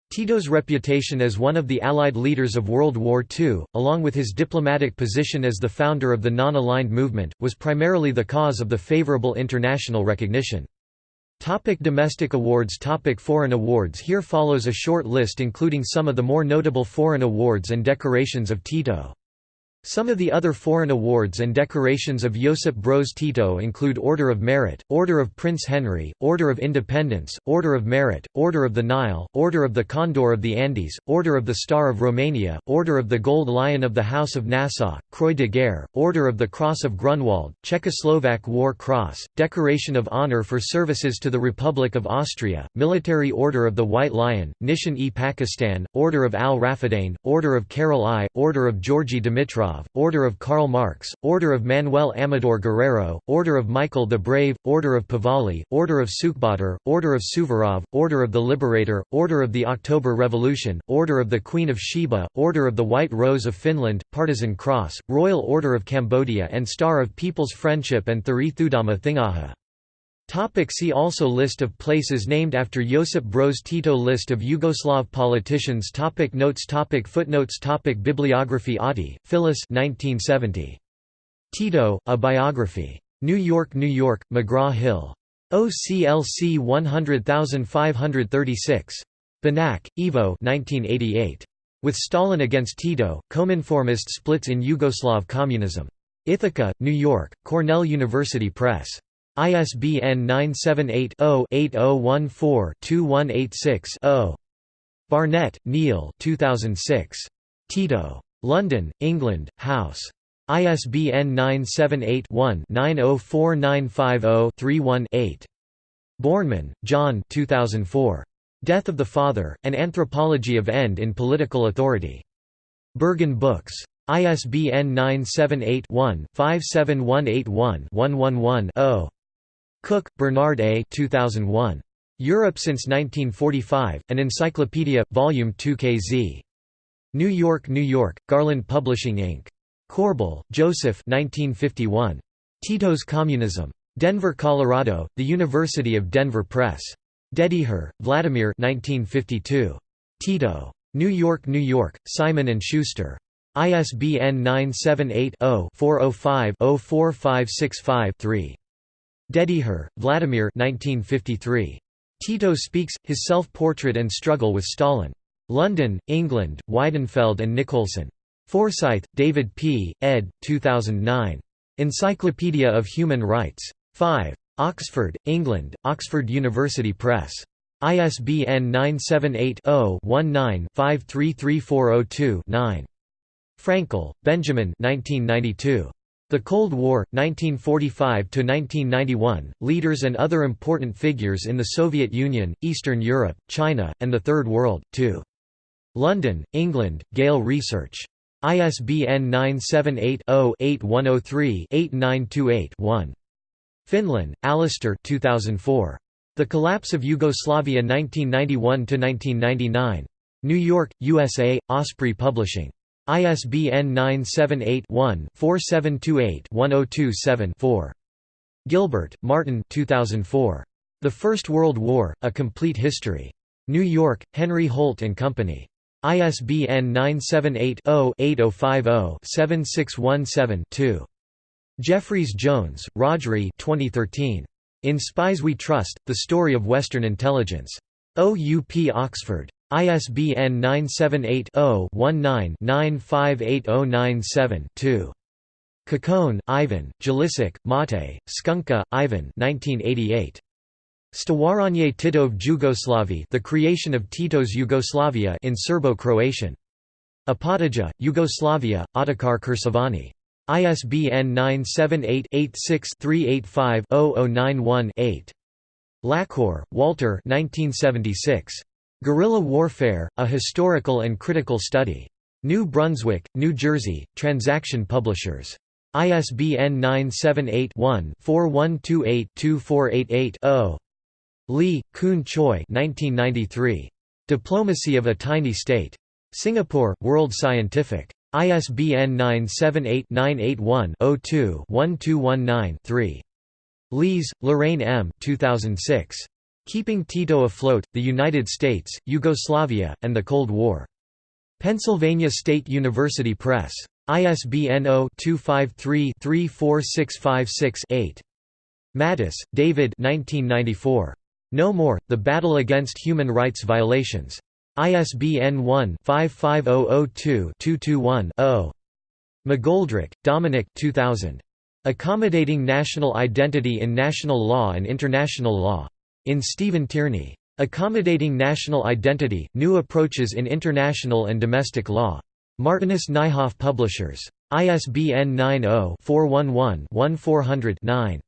Tito's reputation as one of the Allied leaders of World War II, along with his diplomatic position as the founder of the non-aligned movement, was primarily the cause of the favorable international recognition. Topic domestic awards Topic Foreign awards Here follows a short list including some of the more notable foreign awards and decorations of Tito. Some of the other foreign awards and decorations of Josip Broz Tito include Order of Merit, Order of Prince Henry, Order of Independence, Order of Merit, Order of the Nile, Order of the Condor of the Andes, Order of the Star of Romania, Order of the Gold Lion of the House of Nassau, Croix de Guerre, Order of the Cross of Grunwald, Czechoslovak War Cross, Decoration of Honor for Services to the Republic of Austria, Military Order of the White Lion, Nishan-e Pakistan, Order of Al-Rafadain, Order of Karol I, Order of Georgy Dimitrov, Order of Karl Marx, Order of Manuel Amador Guerrero, Order of Michael the Brave, Order of Pahlavi, Order of Sukhbatar, Order of Suvorov, Order of the Liberator, Order of the October Revolution, Order of the Queen of Sheba, Order of the White Rose of Finland, Partisan Cross, Royal Order of Cambodia and Star of People's Friendship and Thari Thudama Thingaha. Topic see also List of places named after Josip Broz Tito List of Yugoslav politicians topic Notes topic Footnotes topic Bibliography Auty, Phyllis 1970. Tito, A Biography. New York, New York, McGraw-Hill. OCLC 100536. Banac, Ivo 1988. With Stalin against Tito, Cominformist splits in Yugoslav communism. Ithaca, New York, Cornell University Press. ISBN 978-0-8014-2186-0. Barnett, Neil 2006. Tito. London, England, House. ISBN 978-1-904950-31-8. Bornemann, John 2004. Death of the Father, An Anthropology of End in Political Authority. Berghahn Books. ISBN 978 one 57181 111 0 Cook, Bernard A. 2001. Europe since 1945, An Encyclopedia, Volume 2 KZ. New York, New York, Garland Publishing Inc. Korbel, Joseph 1951. Tito's Communism. Denver, Colorado, The University of Denver Press. Dedijer, Vladimir 1952. Tito. New York, New York, Simon & Schuster. ISBN 978 0 405 04565 3. Dedijer, Vladimir 1953. Tito speaks, his self-portrait and struggle with Stalin. London, England, Weidenfeld and Nicolson. Forsyth, David P., ed. 2009. Encyclopedia of Human Rights. 5. Oxford, England, Oxford University Press. ISBN 978-0-19-533402-9. Frankel, Benjamin 1992. The Cold War, 1945–1991, Leaders and Other Important Figures in the Soviet Union, Eastern Europe, China, and the Third World, 2. London, England, Gale Research. ISBN 978-0-8103-8928-1. Finlan, Alistair 2004. The Collapse of Yugoslavia 1991–1999. New York, USA, Osprey Publishing. ISBN 978-1-4728-1027-4. Gilbert, Martin 2004. The First World War, A Complete History. New York, Henry Holt & Company. ISBN 978-0-8050-7617-2. Jeffreys Jones, Rhodri 2013. In Spies We Trust, The Story of Western Intelligence. OUP Oxford. ISBN 978-0-19-958097-2. Kekone, Ivan, Jelisak, Mate, Skunka, Ivan 1988. Stvaranje Titov Jugoslavi The Creation of Tito's Yugoslavia in Serbo-Croatian. Opatija, Yugoslavia, Otokar Keršovani. ISBN 978-86-385-0091-8. Laqueur, Walter 1976. Guerrilla Warfare, A Historical and Critical Study. New Brunswick, New Jersey, Transaction Publishers. ISBN 978-1-4128-2488-0. Lee, Khoon Choy 1993. Diplomacy of a Tiny State. Singapore, World Scientific. ISBN 978-981-02-1219-3. Lees, Lorraine M. 2006. Keeping Tito Afloat, the United States, Yugoslavia, and the Cold War. Pennsylvania State University Press. ISBN 0-253-34656-8. Matas, David 1994. No More, The Battle Against Human Rights Violations. ISBN 1-55002-221-0. McGoldrick, Dominic 2000. Accommodating National Identity in National Law and International Law. In Stephen Tierney. Accommodating National Identity, New Approaches in International and Domestic Law. Martinus Nijhoff Publishers. ISBN 90-411-1400-9.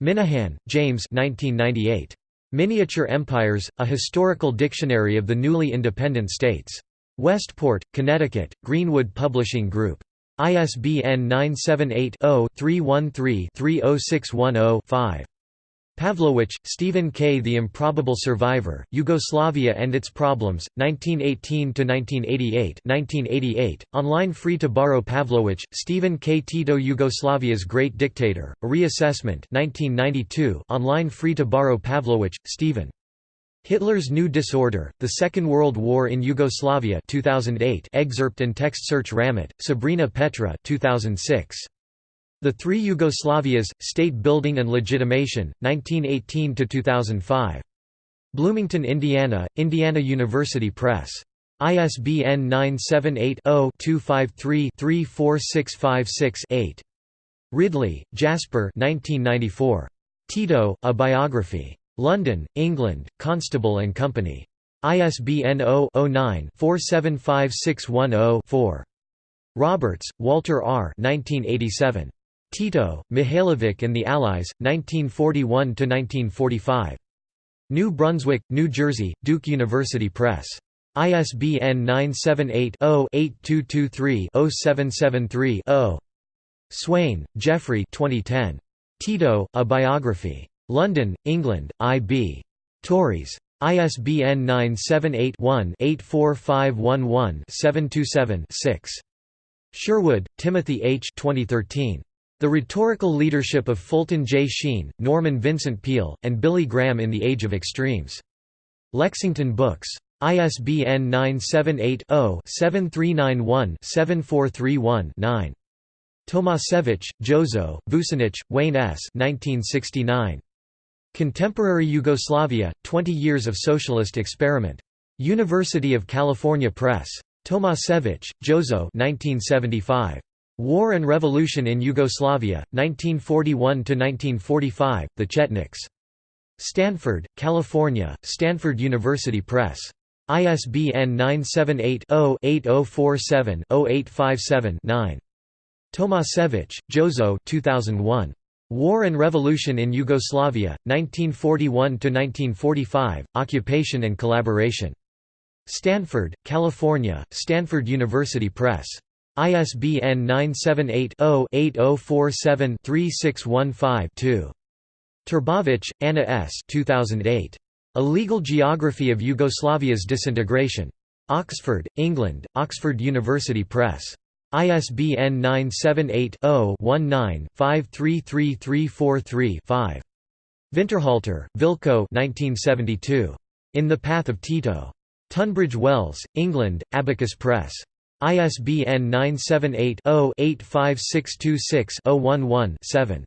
Minahan, James 1998. Miniature Empires, A Historical Dictionary of the Newly Independent States. Westport, Connecticut, Greenwood Publishing Group. ISBN 978 0 313 30610 5. Pavlowitch, Stephen K. The Improbable Survivor, Yugoslavia and Its Problems, 1918–1988 1988, online free to borrow Pavlowitch, Stephen K. Tito Yugoslavia's Great Dictator, A Reassessment 1992, online free to borrow Pavlowitch, Stephen. Hitler's New Disorder, The Second World War in Yugoslavia 2008 excerpt and text search Ramet, Sabrina Petra 2006. The Three Yugoslavias, State Building and Legitimation, 1918–2005. Bloomington, Indiana, Indiana University Press. ISBN 978-0-253-34656-8. Ridley, Jasper Tito, A Biography. London, England, Constable and Company. ISBN 0-09-475610-4. Roberts, Walter R. 1987. Tito, Mihailovic and the Allies, 1941–1945. New Brunswick, New Jersey, Duke University Press. ISBN 978-0-8223-0773-0. Swain, Geoffrey 2010. Tito, A Biography. London, England, I.B. Tauris. ISBN 978-1-84511-727-6. Sherwood, Timothy H. 2013. The Rhetorical Leadership of Fulton J. Sheen, Norman Vincent Peale, and Billy Graham in the Age of Extremes. Lexington Books. ISBN 978-0-7391-7431-9. Tomasevich, Jozo, Vucinic, Wayne S. 1969. Contemporary Yugoslavia, 20 Years of Socialist Experiment. University of California Press. Tomasevich, Jozo 1975. War and Revolution in Yugoslavia, 1941–1945, The Chetniks. Stanford, California, Stanford University Press. ISBN 978-0-8047-0857-9. Tomasevich, Jozo 2001. War and Revolution in Yugoslavia, 1941–1945, Occupation and Collaboration. Stanford, California, Stanford University Press. ISBN 978-0-8047-3615-2. Trbovich, Anna S. 2008. A Legal Geography of Yugoslavia's Disintegration. Oxford, England, Oxford University Press. ISBN 978-0-19-533343-5. Winterhalter, Vilko In the Path of Tito. Tunbridge Wells, England, Abacus Press. ISBN 978-0-85626-011-7.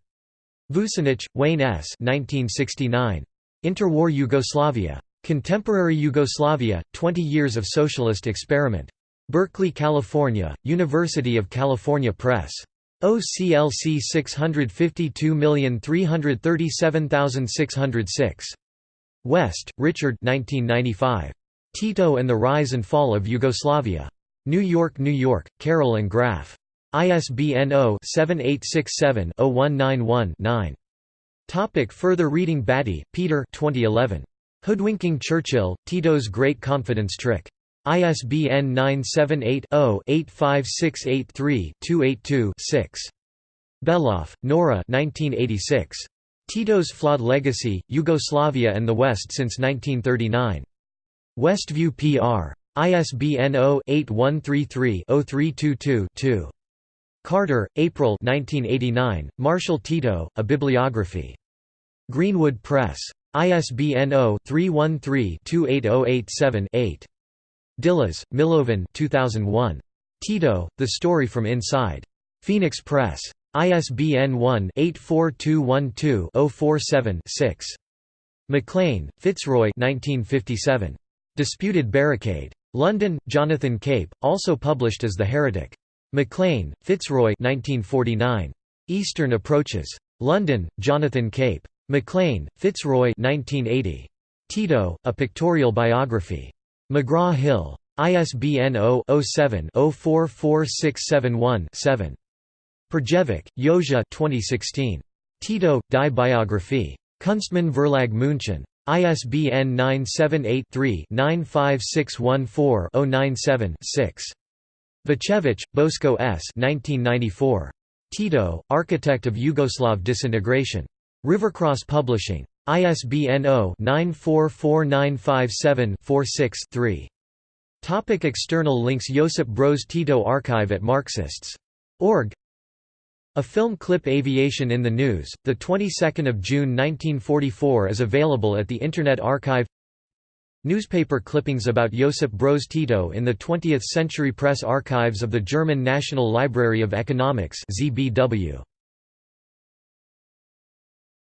Vucinich, Wayne S. 1969. Interwar Yugoslavia. Contemporary Yugoslavia, 20 Years of Socialist Experiment. Berkeley, California, University of California Press. OCLC 652337606. West, Richard 1995. Tito and the Rise and Fall of Yugoslavia. New York, New York, Carroll and Graf. ISBN 0-7867-0191-9. Topic further reading Batty, Peter 2011. Hoodwinking Churchill, Tito's Great Confidence Trick. ISBN 978-0-85683-282-6. Beloff, Nora 1986. Tito's Flawed Legacy, Yugoslavia and the West since 1939. Westview PR. ISBN 0-8133-0322-2. Carter, April 1989, Marshal Tito, A Bibliography. Greenwood Press. ISBN 0-313-28087-8. Djilas, Milovan 2001. Tito, The Story from Inside. Phoenix Press. ISBN 1-84212-047-6. Maclean, Fitzroy 1957. Disputed Barricade. London, Jonathan Cape, also published as The Heretic. Maclean, Fitzroy 1949. Eastern Approaches. London, Jonathan Cape. Maclean, Fitzroy 1980. Tito, A Pictorial Biography. McGraw-Hill. ISBN 0-07-044671-7. Pirjevec, Josia 2016. Tito, Die Biographie. Kunstmann Verlag München. ISBN 978 3 95614 097 6. Vucevic, Bosko S. 1994. Tito, Architect of Yugoslav Disintegration. Rivercross Publishing. ISBN 0-944957-46-3. Topic external links Josip Broz Tito Archive at Marxists.org A film clip Aviation in the News, the 22nd of June 1944 is available at the Internet Archive Newspaper clippings about Josip Broz Tito in the 20th Century Press Archives of the German National Library of Economics ZBW.